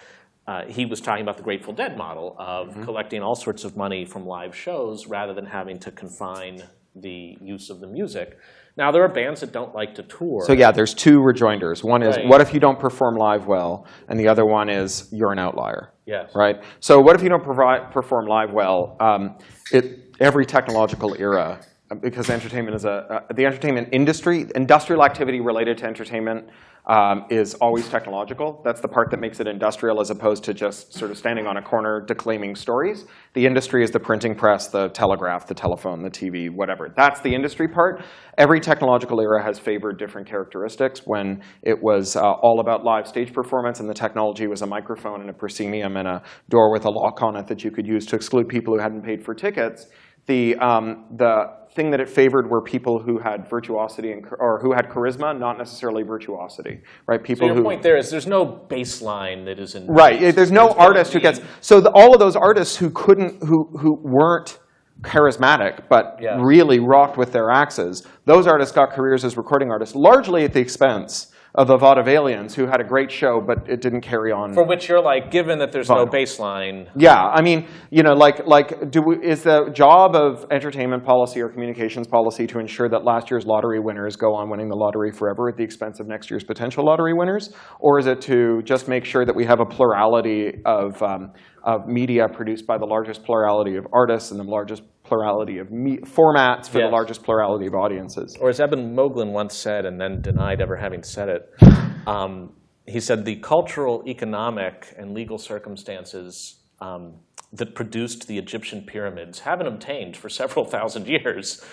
uh, he was talking about the Grateful Dead model of mm -hmm. collecting all sorts of money from live shows rather than having to confine the use of the music. Now, there are bands that don't like to tour. So yeah, there's two rejoinders. One is, right. what if you don't perform live well? And the other one is, you're an outlier. Yes. Right? So what if you don't provide, perform live well? Um, it, every technological era, because entertainment is a, uh, the entertainment industry, industrial activity related to entertainment um, is always technological. That's the part that makes it industrial as opposed to just sort of standing on a corner declaiming stories. The industry is the printing press, the telegraph, the telephone, the TV, whatever. That's the industry part. Every technological era has favored different characteristics. When it was uh, all about live stage performance and the technology was a microphone and a proscenium and a door with a lock on it that you could use to exclude people who hadn't paid for tickets, the, um, the thing that it favored were people who had virtuosity and, or who had charisma, not necessarily virtuosity, right? People so your who, point there is there's no baseline that is in right. There's no there's artist who gets so the, all of those artists who couldn't who who weren't charismatic but really rocked with their axes. Those artists got careers as recording artists largely at the expense of the Vaudevillians, who had a great show, but it didn't carry on. For which you're like, given that there's no baseline, Yeah, I mean, you know, like, like, do we, is the job of entertainment policy or communications policy to ensure that last year's lottery winners go on winning the lottery forever at the expense of next year's potential lottery winners, or is it to just make sure that we have a plurality of um, of media produced by the largest plurality of artists and the largest plurality of me- formats for Yes. the largest plurality of audiences? or as Eben Moglen once said, and then denied ever having said it, um, he said the cultural, economic, and legal circumstances um, that produced the Egyptian pyramids haven't obtained for several thousand years.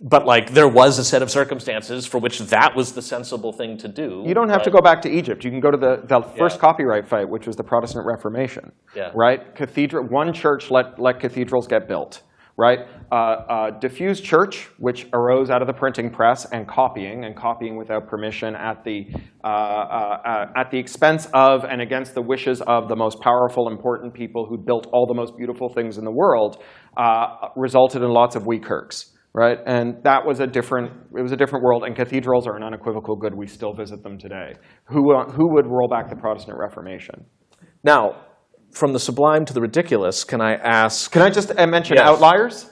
But like there was a set of circumstances for which that was the sensible thing to do. You don't have to go back to Egypt. You can go to the, the first Yeah. copyright fight, which was the Protestant Reformation. Yeah. Right? Cathedral, one church let, let cathedrals get built. Right? Uh, uh, diffused church, which arose out of the printing press and copying, and copying without permission at the, uh, uh, uh, at the expense of and against the wishes of the most powerful, important people who built all the most beautiful things in the world, uh, resulted in lots of wee kirks right? And that was a different, it was a different world, and cathedrals are an unequivocal good. We still visit them today. Who, who would roll back the Protestant Reformation? Now, from the sublime to the ridiculous, can I ask? Can I just uh, mention Yes. outliers?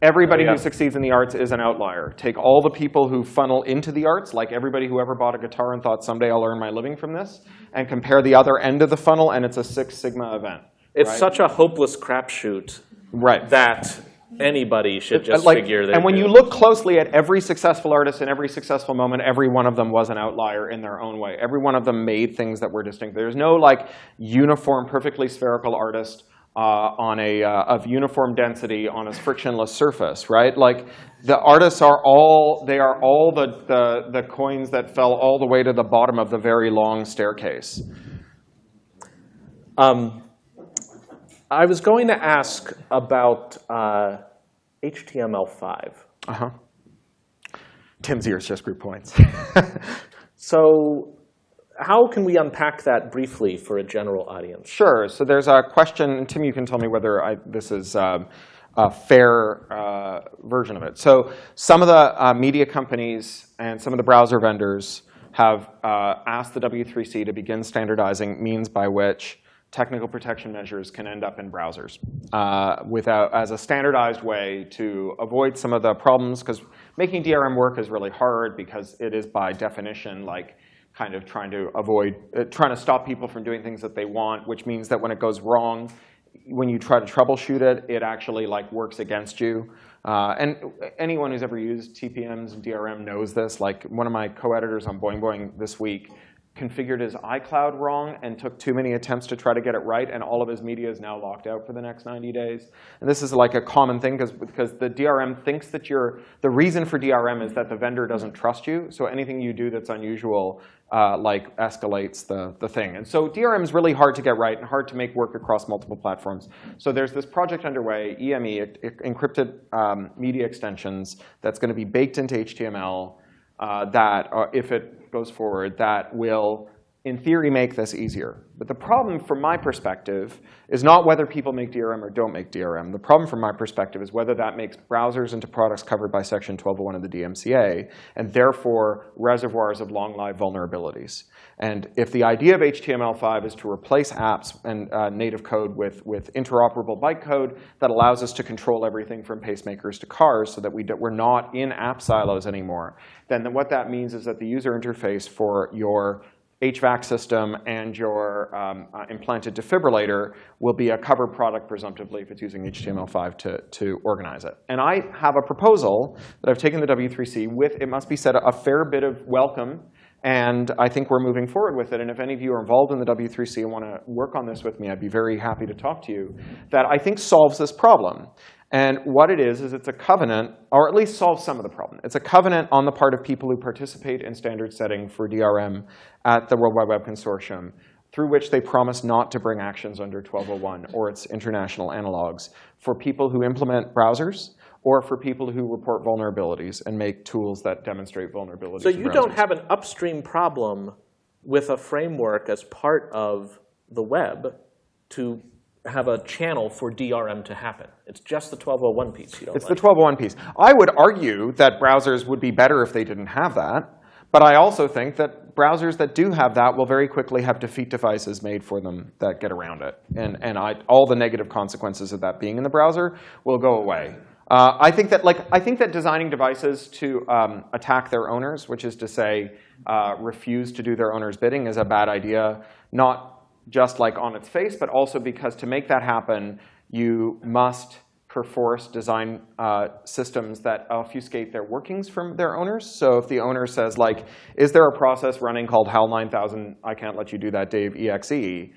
Everybody Yeah. who succeeds in the arts is an outlier. Take all the people who funnel into the arts, like everybody who ever bought a guitar and thought someday I'll earn my living from this, and compare the other end of the funnel, and it's a Six Sigma event. It's right? such a hopeless crapshoot right. that anybody should just like, figure that. and when you look closely at every successful artist in every successful moment, every one of them was an outlier in their own way. Every one of them made things that were distinct. There's no like uniform, perfectly spherical artist uh, on a uh, of uniform density on a frictionless surface, right? Like the artists are all they are all the, the the coins that fell all the way to the bottom of the very long staircase. Um, I was going to ask about uh, HTML5. Uh huh. Tim's ears just grew points. [LAUGHS] So how can we unpack that briefly for a general audience? Sure. So there's a question. And Tim, you can tell me whether I, this is um, a fair uh, version of it. So some of the uh, media companies and some of the browser vendors have uh, asked the W3C to begin standardizing means by which technical protection measures can end up in browsers uh, without, as a standardized way to avoid some of the problems. Because making DRM work is really hard because it is by definition like kind of trying to avoid, uh, trying to stop people from doing things that they want, which means that when it goes wrong, when you try to troubleshoot it, it actually like works against you. Uh, and anyone who's ever used TPMs and DRM knows this. Like one of my co-editors on Boing Boing this week configured his iCloud wrong and took too many attempts to try to get it right, and all of his media is now locked out for the next 90 days. And this is like a common thing because the DRM thinks that you're, the reason for DRM is that the vendor doesn't trust you, so anything you do that's unusual uh, like escalates the, the thing. And so DRM is really hard to get right and hard to make work across multiple platforms. So there's this project underway, EME, encrypted um, media extensions, that's going to be baked into HTML uh, that, uh, if it goes forward, that will, in theory, make this easier. But the problem from my perspective is not whether people make DRM or don't make DRM. The problem from my perspective is whether that makes browsers into products covered by Section 1201 of the DMCA, and therefore reservoirs of long-lived vulnerabilities. And if the idea of HTML5 is to replace apps and uh, native code with, with interoperable bytecode that allows us to control everything from pacemakers to cars so that we do, we're not in app silos anymore, then what that means is that the user interface for your HVAC system and your um, uh, implanted defibrillator will be a covered product presumptively if it's using HTML5 to, to organize it. And I have a proposal that I've taken the W3C with, it must be said, a fair bit of welcome. And I think we're moving forward with it. And if any of you are involved in the W3C and want to work on this with me, I'd be very happy to talk to you, that I think solves this problem. And what it is, is it's a covenant, or at least solves some of the problem. It's a covenant on the part of people who participate in standard setting for DRM at the World Wide Web Consortium, through which they promise not to bring actions under 1201 or its international analogs for people who implement browsers or for people who report vulnerabilities and make tools that demonstrate vulnerabilities. So you don't have an upstream problem with a framework as part of the web to have a channel for DRM to happen. It's just the 1201 piece you don't It's like. the 1201 piece. I would argue that browsers would be better if they didn't have that. But I also think that browsers that do have that will very quickly have defeat devices made for them that get around it. And, and I, all the negative consequences of that being in the browser will go away. Uh, I think that like I think that designing devices to um, attack their owners, which is to say, uh, refuse to do their owner's bidding, is a bad idea. Not just like on its face, but also because to make that happen, you must perforce design uh, systems that obfuscate their workings from their owners. So if the owner says like, is there a process running called HAL 9000, I can't let you do that, Dave, exe, [LAUGHS]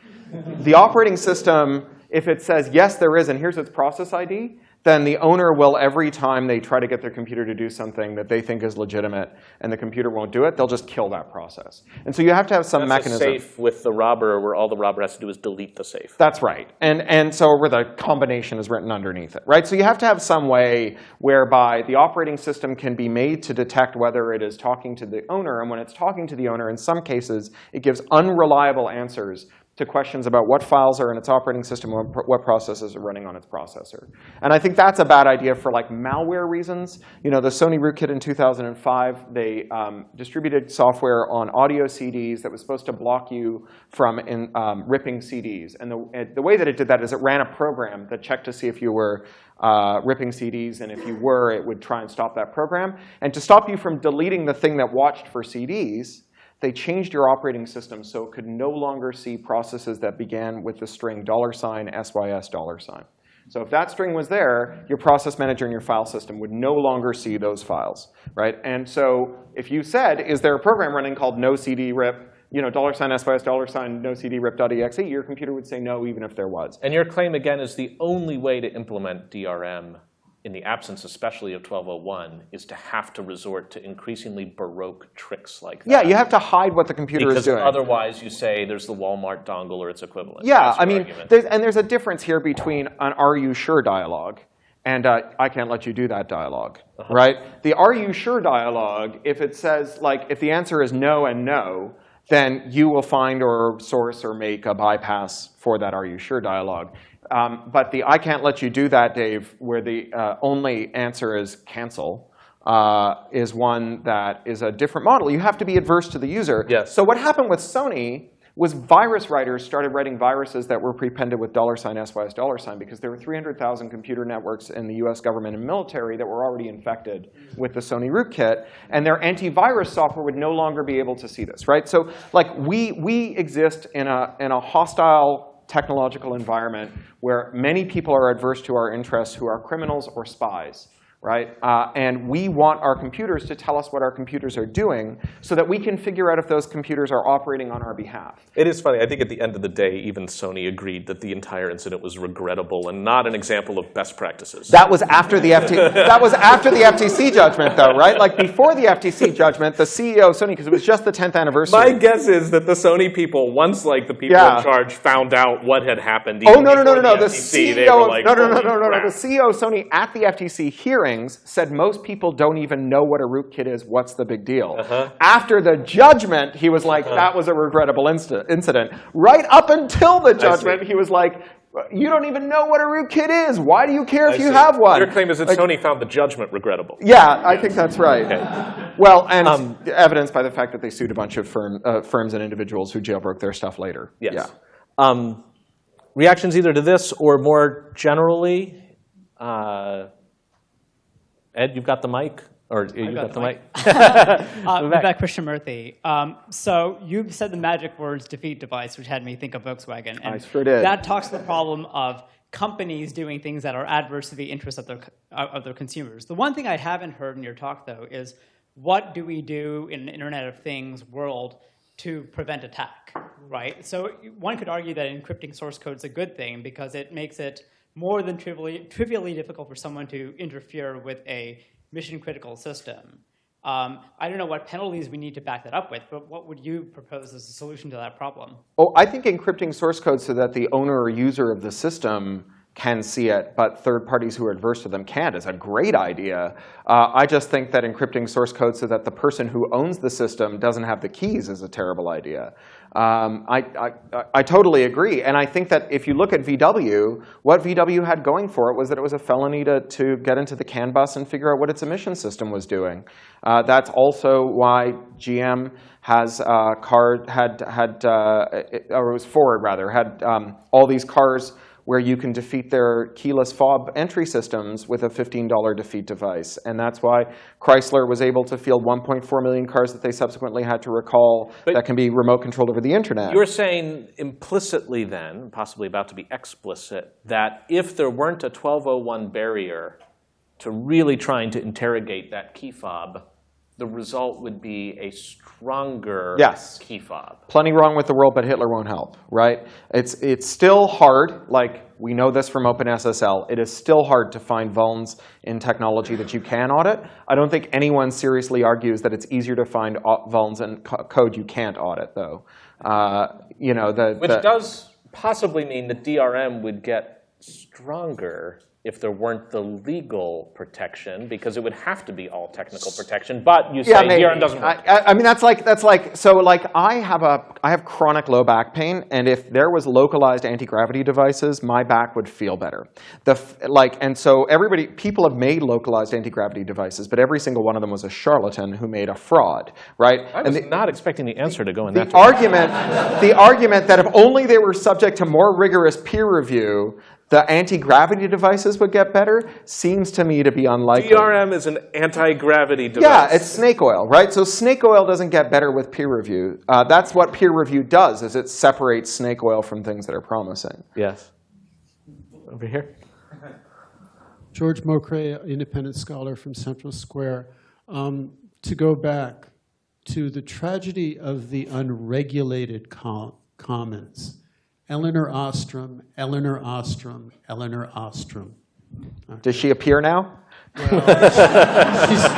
the operating system, if it says, yes, there is, and here's its process ID, then the owner will, every time they try to get their computer to do something that they think is legitimate and the computer won't do it, they'll just kill that process. And so you have to have some That's mechanism. a safe with the robber where all the robber has to do is delete the safe. That's right. And, and so where the combination is written underneath it, right? So you have to have some way whereby the operating system can be made to detect whether it is talking to the owner. And when it's talking to the owner, in some cases, it gives unreliable answers to questions about what files are in its operating system what processes are running on its processor. And I think that's a bad idea for like malware reasons. You know, the Sony rootkit in 2005, they um, distributed software on audio CDs that was supposed to block you from in, um, ripping CDs. And the, the way that it did that is it ran a program that checked to see if you were uh, ripping CDs, and if you were, it would try and stop that program. And to stop you from deleting the thing that watched for CDs, they changed your operating system so it could no longer see processes that began with the string dollar sign $sys dollar sign. So if that string was there, your process manager and your file system would no longer see those files, right? And so if you said, is there a program running called no cd rip, you know, dollar sign sys dollar sign no cd rip.exe, your computer would say no even if there was. And your claim, again, is the only way to implement DRM in the absence especially of 1201 is to have to resort to increasingly baroque tricks like that. Yeah, you have to hide what the computer because is doing. otherwise you say there's the Walmart dongle or its equivalent. Yeah, I mean, there's, and there's a difference here between an "Are you sure?" dialogue and uh, "I can't let you do that" dialogue, Uh-huh. right? The "Are you sure?" dialogue, if it says like, if the answer is no and no, then you will find or source or make a bypass for that "Are you sure?" dialogue. Um, but the "I can't let you do that," Dave, where the uh, only answer is cancel. Uh, is one that is a different model. You have to be adverse to the user. Yes. So what happened with Sony was virus writers started writing viruses that were prepended with dollar sign SYS dollar sign because there were 300,000 computer networks in the US government and military that were already infected with the Sony rootkit. And their antivirus software would no longer be able to see this, right? So like we, we exist in a, in a hostile technological environment where many people are adverse to our interests who are criminals or spies right? Uh, and we want our computers to tell us what our computers are doing so that we can figure out if those computers are operating on our behalf. It is funny. I think at the end of the day, even Sony agreed that the entire incident was regrettable and not an example of best practices. That was after the FTC. that was after the FTC judgment, though, right? Like before the FTC judgment, the CEO of Sony, because it was just the 10th anniversary. My guess is that the Sony people, once like the people Yeah. in charge found out what had happened. Oh no no no no no! The CEO like, no no no no no no! The CEO of Sony at the FTC hearings said most people don't even know what a rootkit is. What's the big deal? Uh-huh. After the judgment, he was like, "That was a regrettable incident." Right up until the judgment, he was like, "You don't even know what a rootkit is. Why do you care if I you see. have one?" Your claim is that Like- Sony found the judgment regrettable. Yeah, I think that's right. Okay. Well, and Um, evidenced by the fact that they sued a bunch of firm, uh, firms and individuals who jailbroke their stuff later. Yes. Yeah. Um, reactions either to this or more generally? Uh, Ed, you've got the mic? Or you've got, got the the mic? [LAUGHS] Uh, Vivek. Vivek Krishnamurthy. Um, so you said the magic words defeat device, which had me think of Volkswagen. And I sure did. That talks to the problem of companies doing things that are adverse to the interests of their, uh, of their consumers. The one thing I haven't heard in your talk, though, is what do we do in an Internet of Things world to prevent attack, right? So one could argue that encrypting source code is a good thing because it makes it more than trivially, trivially difficult for someone to interfere with a mission critical system. Um, I don't know what penalties we need to back that up with, but what would you propose as a solution to that problem? Oh, I think encrypting source code so that the owner or user of the system can see it, but third parties who are adverse to them can't is a great idea. Uh, I just think that encrypting source code so that the person who owns the system doesn't have the keys is a terrible idea. Um, I, I, I totally agree. And I think that if you look at VW, what VW had going for it was that it was a felony to, to get into the CAN bus and figure out what its emission system was doing. Uh, that's also why GM has uh, car, had, had uh, or it was Ford rather, had um, all these cars where you can defeat their keyless fob entry systems with a $15 defeat device. And that's why Chrysler was able to field 1.4 million cars that they subsequently had to recall But- that can be remote controlled over the internet. You're saying implicitly then, possibly about to be explicit, that if there weren't a 1201 barrier to really trying to interrogate that key fob, the result would be a stronger Yes. key fob. Plenty wrong with the world, but Hitler won't help, right? It's, it's still hard, like we know this from OpenSSL, it is still hard to find vulns in technology that you can audit. I don't think anyone seriously argues that it's easier to find vulns in co- code you can't audit, though. Uh, you know, the, Which the- does possibly mean that DRM would get stronger if there weren't the legal protection, because it would have to be all technical protection. But you say maybe. DRM doesn't work. I, I- mean, that's like that's like so. Like, I have a I have chronic low back pain, and if there was localized anti gravity devices, my back would feel better. The like, and so everybody, people have made localized anti gravity devices, but every single one of them was a charlatan who made a fraud, right? I and was the, not expecting the answer to go in the that direction. argument, the argument that if only they were subject to more rigorous peer review, the anti gravity devices would get better, seems to me to be unlikely. DRM is an anti-gravity device. Yeah, it's snake oil, right? So snake oil doesn't get better with peer review. Uh, that's what peer review does, is it separates snake oil from things that are promising. yes. Over here. George Mokray, independent scholar from Central Square. Um, to go back to the tragedy of the unregulated com- commons. Elinor Ostrom, Elinor Ostrom, Elinor Ostrom. Does she appear now? She's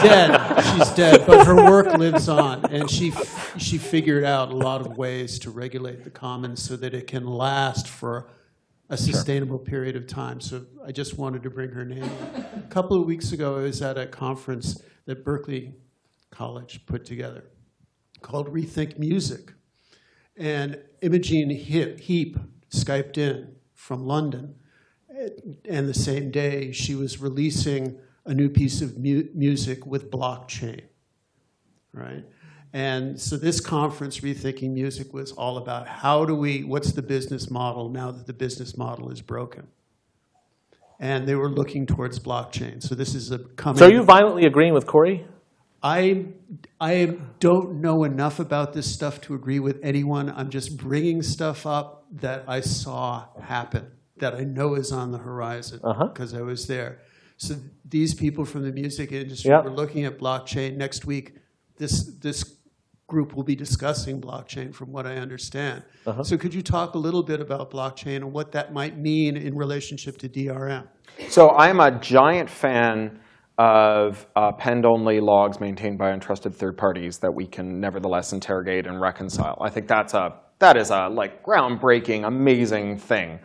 dead. She's dead, but her work lives on, and she f- she figured out a lot of ways to regulate the commons so that it can last for a sustainable period of time. So I just wanted to bring her name. A couple of weeks ago, I was at a conference that Berklee College put together called Rethink Music, and Imogen Heap skyped in from London. And the same day she was releasing a new piece of mu- music with blockchain right? And so this conference rethinking music was all about how do we what's the business model now that the business model is broken? And they were looking towards blockchain. So this is a coming So are you violently agreeing with Cory? I, I don't know enough about this stuff to agree with anyone. I'm just bringing stuff up that I saw happen, that I know is on the horizon Uh-huh. because I was there. So these people from the music industry Yeah. were looking at blockchain. Next week, this, this group will be discussing blockchain from what I understand. Uh-huh. So could you talk a little bit about blockchain and what that might mean in relationship to DRM? So I'm a giant fan of uh, append-only logs maintained by untrusted third parties that we can nevertheless interrogate and reconcile. I think that's a that is a like groundbreaking, amazing thing.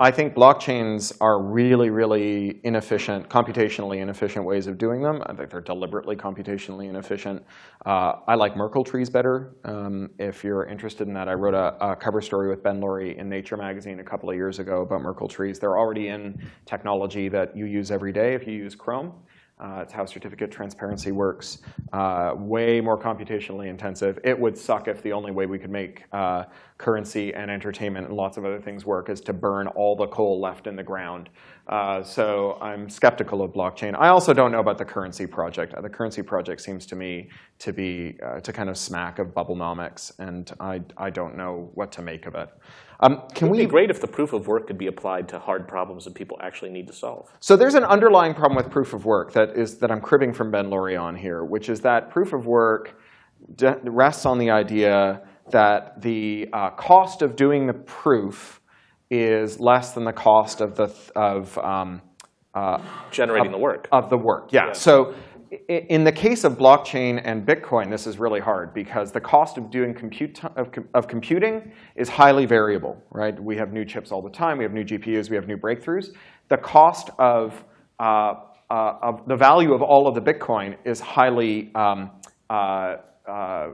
I think blockchains are really, really inefficient, computationally inefficient ways of doing them. I think they're deliberately computationally inefficient. Uh, I like Merkle trees better. Um, if you're interested in that, I wrote a, a cover story with Ben Laurie in Nature magazine a couple of years ago about Merkle trees. They're already in technology that you use every day if you use Chrome. Uh, it's how certificate transparency works. Uh, way more computationally intensive. It would suck if the only way we could make uh, currency and entertainment and lots of other things work is to burn all the coal left in the ground. Uh, so I'm skeptical of blockchain. I also don't know about the currency project. The currency project seems to me to be uh, to kind of smack of bubblenomics, and I, I don't know what to make of it. Um, can It would we be great if the proof of work could be applied to hard problems that people actually need to solve. So there's an underlying problem with proof of work that is that I'm cribbing from Ben Laurie on here, which is that proof of work rests on the idea that the uh, cost of doing the proof is less than the cost of the th- of um, uh, Generating the work. of the work. Yeah. So i- in the case of blockchain and Bitcoin, this is really hard because the cost of doing compute of, of computing is highly variable, right? We have new chips all the time. We have new GPUs. We have new breakthroughs. The cost of uh, uh, of the value of all of the Bitcoin is highly um, uh, uh,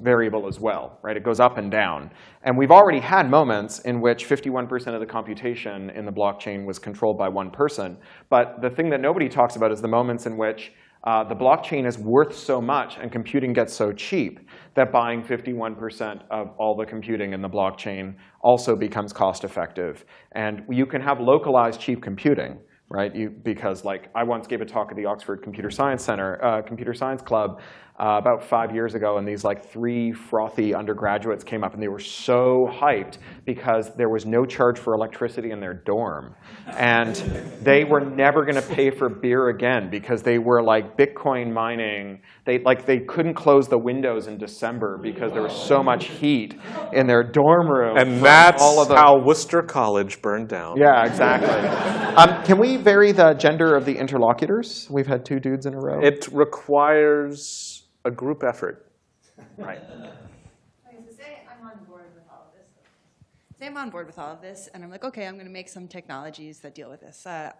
variable as well, right? It goes up and down. And we've already had moments in which 51% of the computation in the blockchain was controlled by one person. But the thing that nobody talks about is the moments in which uh, the blockchain is worth so much and computing gets so cheap that buying 51% of all the computing in the blockchain also becomes cost effective. And you can have localized cheap computing right? You, because like I once gave a talk at the Oxford Computer Science Center, uh, Computer Science Club, uh, about five years ago, and these like three frothy undergraduates came up, and they were so hyped because there was no charge for electricity in their dorm, and they were never going to pay for beer again because they were like Bitcoin mining. They like they couldn't close the windows in December because there was so much heat in their dorm room. And that's all of the how Worcester College burned down. yeah, exactly. um, can we vary the gender of the interlocutors? We've had two dudes in a row. It requires a group effort. [LAUGHS] right. Okay, so say I'm on board with all of this. Say I'm on board with all of this, and I'm like, okay, I'm going to make some technologies that deal with this. Uh,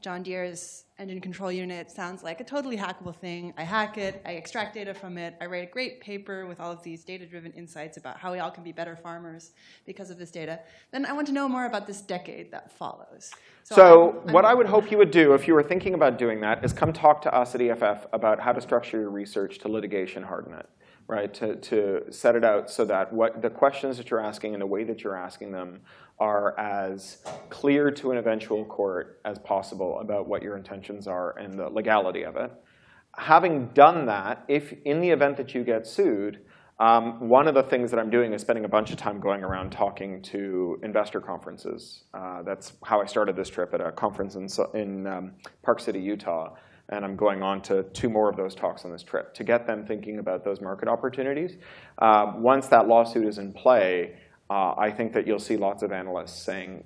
John Deere's engine control unit sounds like a totally hackable thing. I hack it, I extract data from it, I write a great paper with all of these data-driven insights about how we all can be better farmers because of this data. Then I want to know more about this decade that follows. So I'm- what I'm- I would hope you would do if you were thinking about doing that is come talk to us at EFF about how to structure your research to litigation harden it, right? To, to set it out so that what the questions that you're asking and the way that you're asking them are as clear to an eventual court as possible about what your intentions are and the legality of it. Having done that, if in the event that you get sued, um, one of the things that I'm doing is spending a bunch of time going around talking to investor conferences. Uh, that's how I started this trip at a conference in, in um, Park City, Utah. And I'm going on to two more of those talks on this trip to get them thinking about those market opportunities. Uh, once that lawsuit is in play, uh, I think that you'll see lots of analysts saying,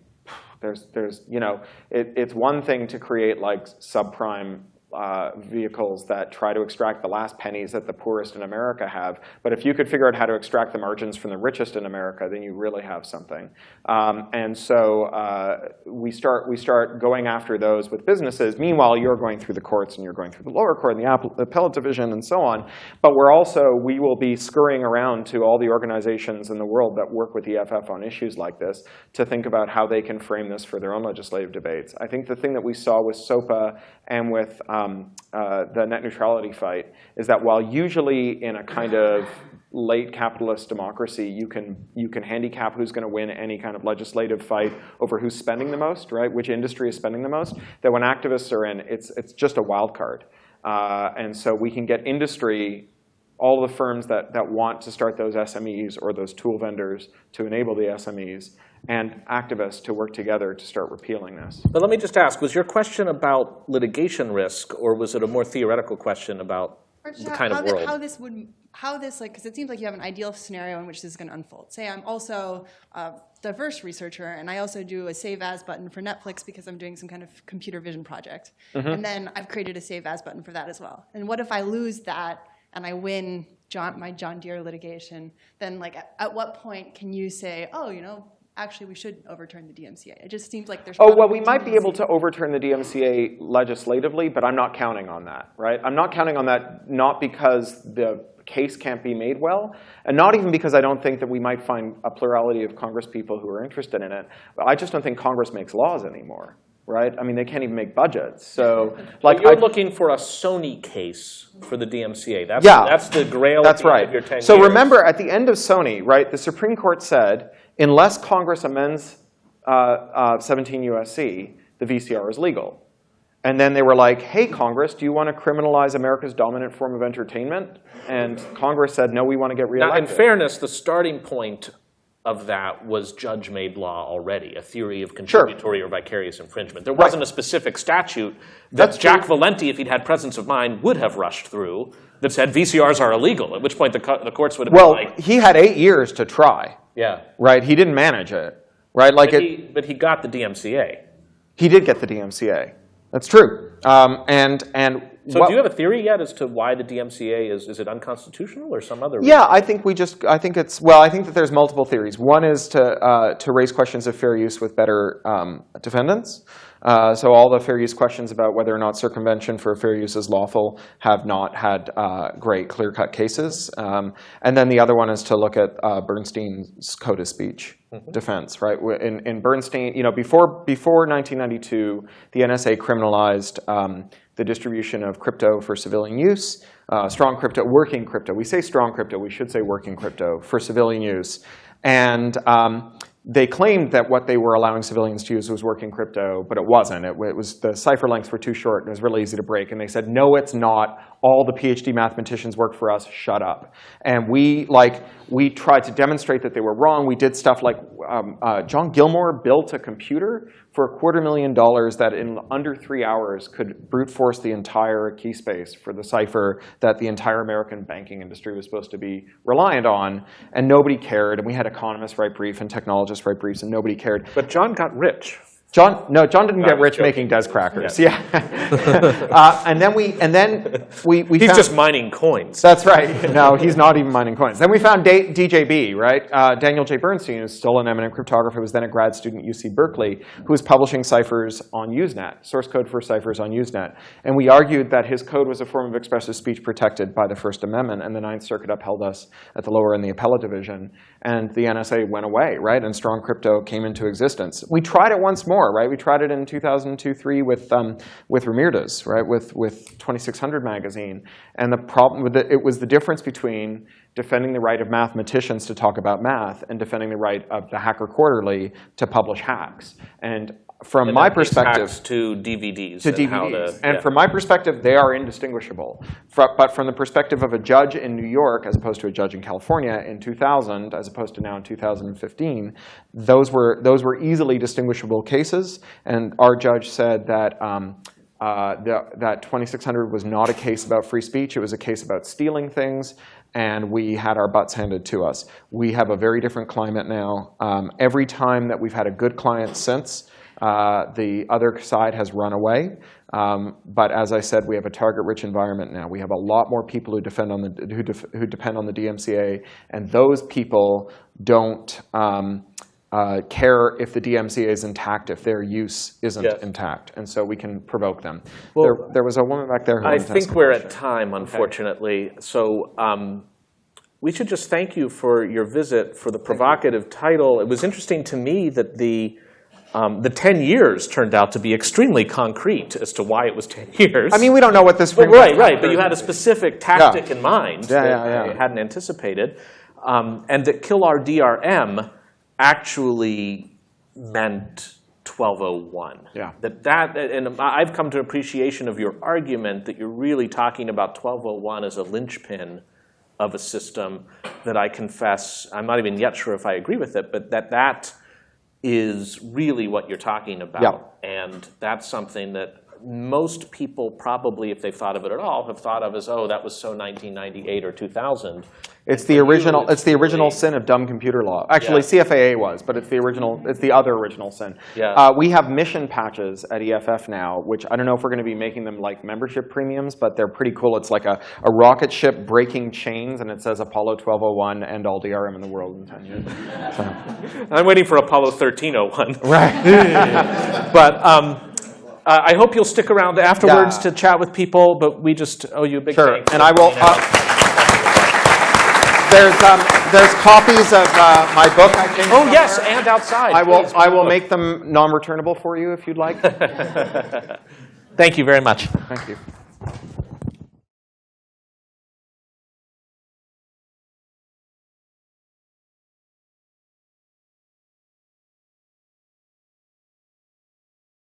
there's, there's, you know, it, it's one thing to create like subprime uh, vehicles that try to extract the last pennies that the poorest in America have. But if you could figure out how to extract the margins from the richest in America, then you really have something. Um, and so uh, we start we start going after those with businesses. Meanwhile, you're going through the courts and you're going through the lower court and the app- appellate division and so on. But we're also we will be scurrying around to all the organizations in the world that work with EFF on issues like this to think about how they can frame this for their own legislative debates. I think the thing that we saw with SOPA and with um, uh, the net neutrality fight is that while usually in a kind of late capitalist democracy, you can you can handicap who's going to win any kind of legislative fight over who's spending the most, right? Which industry is spending the most? That when activists are in, it's it's just a wild card, uh, and so we can get industry. All the firms that, that want to start those SMEs or those tool vendors to enable the SMEs and activists to work together to start repealing this. But let me just ask, was your question about litigation risk, or was it a more theoretical question about the how, kind how of thi- world? how this would, how this like, because it seems like you have an ideal scenario in which this is going to unfold. Say I'm also a diverse researcher, and I also do a save as button for Netflix because I'm doing some kind of computer vision project, Mm-hmm. and then I've created a save as button for that as well. And what if I lose that and I win John, my John Deere litigation? Then like, at, at what point can you say, oh, you know? Actually, we should overturn the DMCA. It just seems like there's. Oh, well, we might be able to overturn the DMCA legislatively, but I'm not counting on that, right? I'm not counting on that not because the case can't be made well, and not even because I don't think that we might find a plurality of Congress people who are interested in it. But I just don't think Congress makes laws anymore, right? I mean, they can't even make budgets. So, like, Like you're I- looking for a Sony case for the DMCA. That's, Yeah. that's the grail That's at the end right. of your 10 So years. remember, at the end of Sony, right, the Supreme Court said, unless Congress amends uh, uh, 17 USC, the VCR is legal. And then they were like, hey, Congress, do you want to criminalize America's dominant form of entertainment? And Congress said, no, we want to get Now, in fairness, the starting point of that was judge-made law already, a theory of contributory or vicarious infringement. There wasn't a specific statute that That's Jack true. Valenti, if he'd had presence of mind, would have rushed through that said VCRs are illegal, at which point the, the courts would have well, been like, Well, he had eight years to try, yeah. right? He didn't manage it, right? Like But it, he, but he got the DMCA. He did get the DMCA. That's true. Um, and and So what- do you have a theory yet as to why the DMCA is, is it unconstitutional or some other reason? Yeah, I think we just, I think it's, well, I think that there's multiple theories. One is to, uh, to raise questions of fair use with better um, defendants. Uh, so all the fair use questions about whether or not circumvention for fair use is lawful have not had uh, great clear-cut cases. Um, and then the other one is to look at uh, Bernstein's code of speech defense, right? In, in Bernstein, you know, before, before 1992, the NSA criminalized um, the distribution of crypto for civilian use, uh, strong crypto, working crypto. We say strong crypto, we should say working crypto for civilian use. And um, they claimed that what they were allowing civilians to use was working crypto, but it wasn't. It, it was the cipher lengths were too short and it was really easy to break. And they said, no, it's not. All the PhD mathematicians work for us. Shut up. And we like we tried to demonstrate that they were wrong. We did stuff like um, uh, John Gilmore built a computer for a quarter million dollars that in under three hours could brute force the entire key space for the cipher that the entire American banking industry was supposed to be reliant on. And nobody cared. And we had economists write briefs and technologists write briefs, and nobody cared. But John got rich. John, no, John didn't I get rich joking. making DES crackers. Yeah. [LAUGHS] uh, and then we, and then we, we He's found, just mining coins. that's right. No, he's not even mining coins. Then we found Da- DJB, right? Uh, Daniel J. Bernstein, who's still an eminent cryptographer, was then a grad student at UC Berkeley, who was publishing ciphers on Usenet, source code for ciphers on Usenet. And we argued that his code was a form of expressive speech protected by the First Amendment, and the Ninth Circuit upheld us at the lower and the appellate division. And the NSA went away, right? And strong crypto came into existence. We tried it once more, right? We tried it in 2002-3 with um, with Ramirez, right? With with 2600 magazine. And the problem with it, it was the difference between defending the right of mathematicians to talk about math and defending the right of the Hacker Quarterly to publish hacks. And from And my perspective, to DVDs. to and how DVDs. to- and yeah. from my perspective, they are indistinguishable. But from the perspective of a judge in New York, as opposed to a judge in California in 2000, as opposed to now in 2015, those were those were easily distinguishable cases. And our judge said that. Um, uh, the, that 2600 was not a case about free speech. It was a case about stealing things, and we had our butts handed to us. We have a very different climate now. Um, every time that we've had a good client since, uh, the other side has run away. Um, but as I said, we have a target-rich environment now. We have a lot more people who defend on the who, def, who depend on the DMCA, and those people don't um, uh, care if the DMCA is intact if their use isn't Yes. intact, and so we can provoke them. Well, there, there was a woman back there. Who I wanted to ask think we're at time, unfortunately. So um, we should just thank you for your visit, for the provocative title. It was interesting to me that the um, the 10 years turned out to be extremely concrete as to why it was [LAUGHS] 10 years. I mean, we don't know what this. Well, right, right. But you had a specific tactic in mind Yeah, that yeah, yeah. I hadn't anticipated. Um, and that kill our DRM actually meant 1201. Yeah. That that and I've come to appreciation of your argument that you're really talking about 1201 as a linchpin of a system that I confess I'm not even yet sure if I agree with it, but that that is really what you're talking about. And that's something that most people probably, if they've thought of it at all, have thought of as, oh, that was so 1998 or 2000. It's the original. it's It's the original sin of dumb computer law. Actually, CFAA was, but it's the original. It's the other original sin. Yeah. Uh, we have mission patches at EFF now, which I don't know if we're going to be making them like membership premiums, but they're pretty cool. It's like a, a rocket ship breaking chains, and it says Apollo 1201 and all DRM in the world in 10 years. So, [LAUGHS] I'm waiting for Apollo 1301. right. [LAUGHS] [LAUGHS] But um, uh, I hope you'll stick around afterwards Yeah. to chat with people, but we just owe you a big Sure. thanks. And I will. Uh, there's um, there's copies of uh, my book. I think. oh, yes, and outside. I will. please. I will make them non-returnable for you if you'd like. [LAUGHS] Thank you very much. Thank you.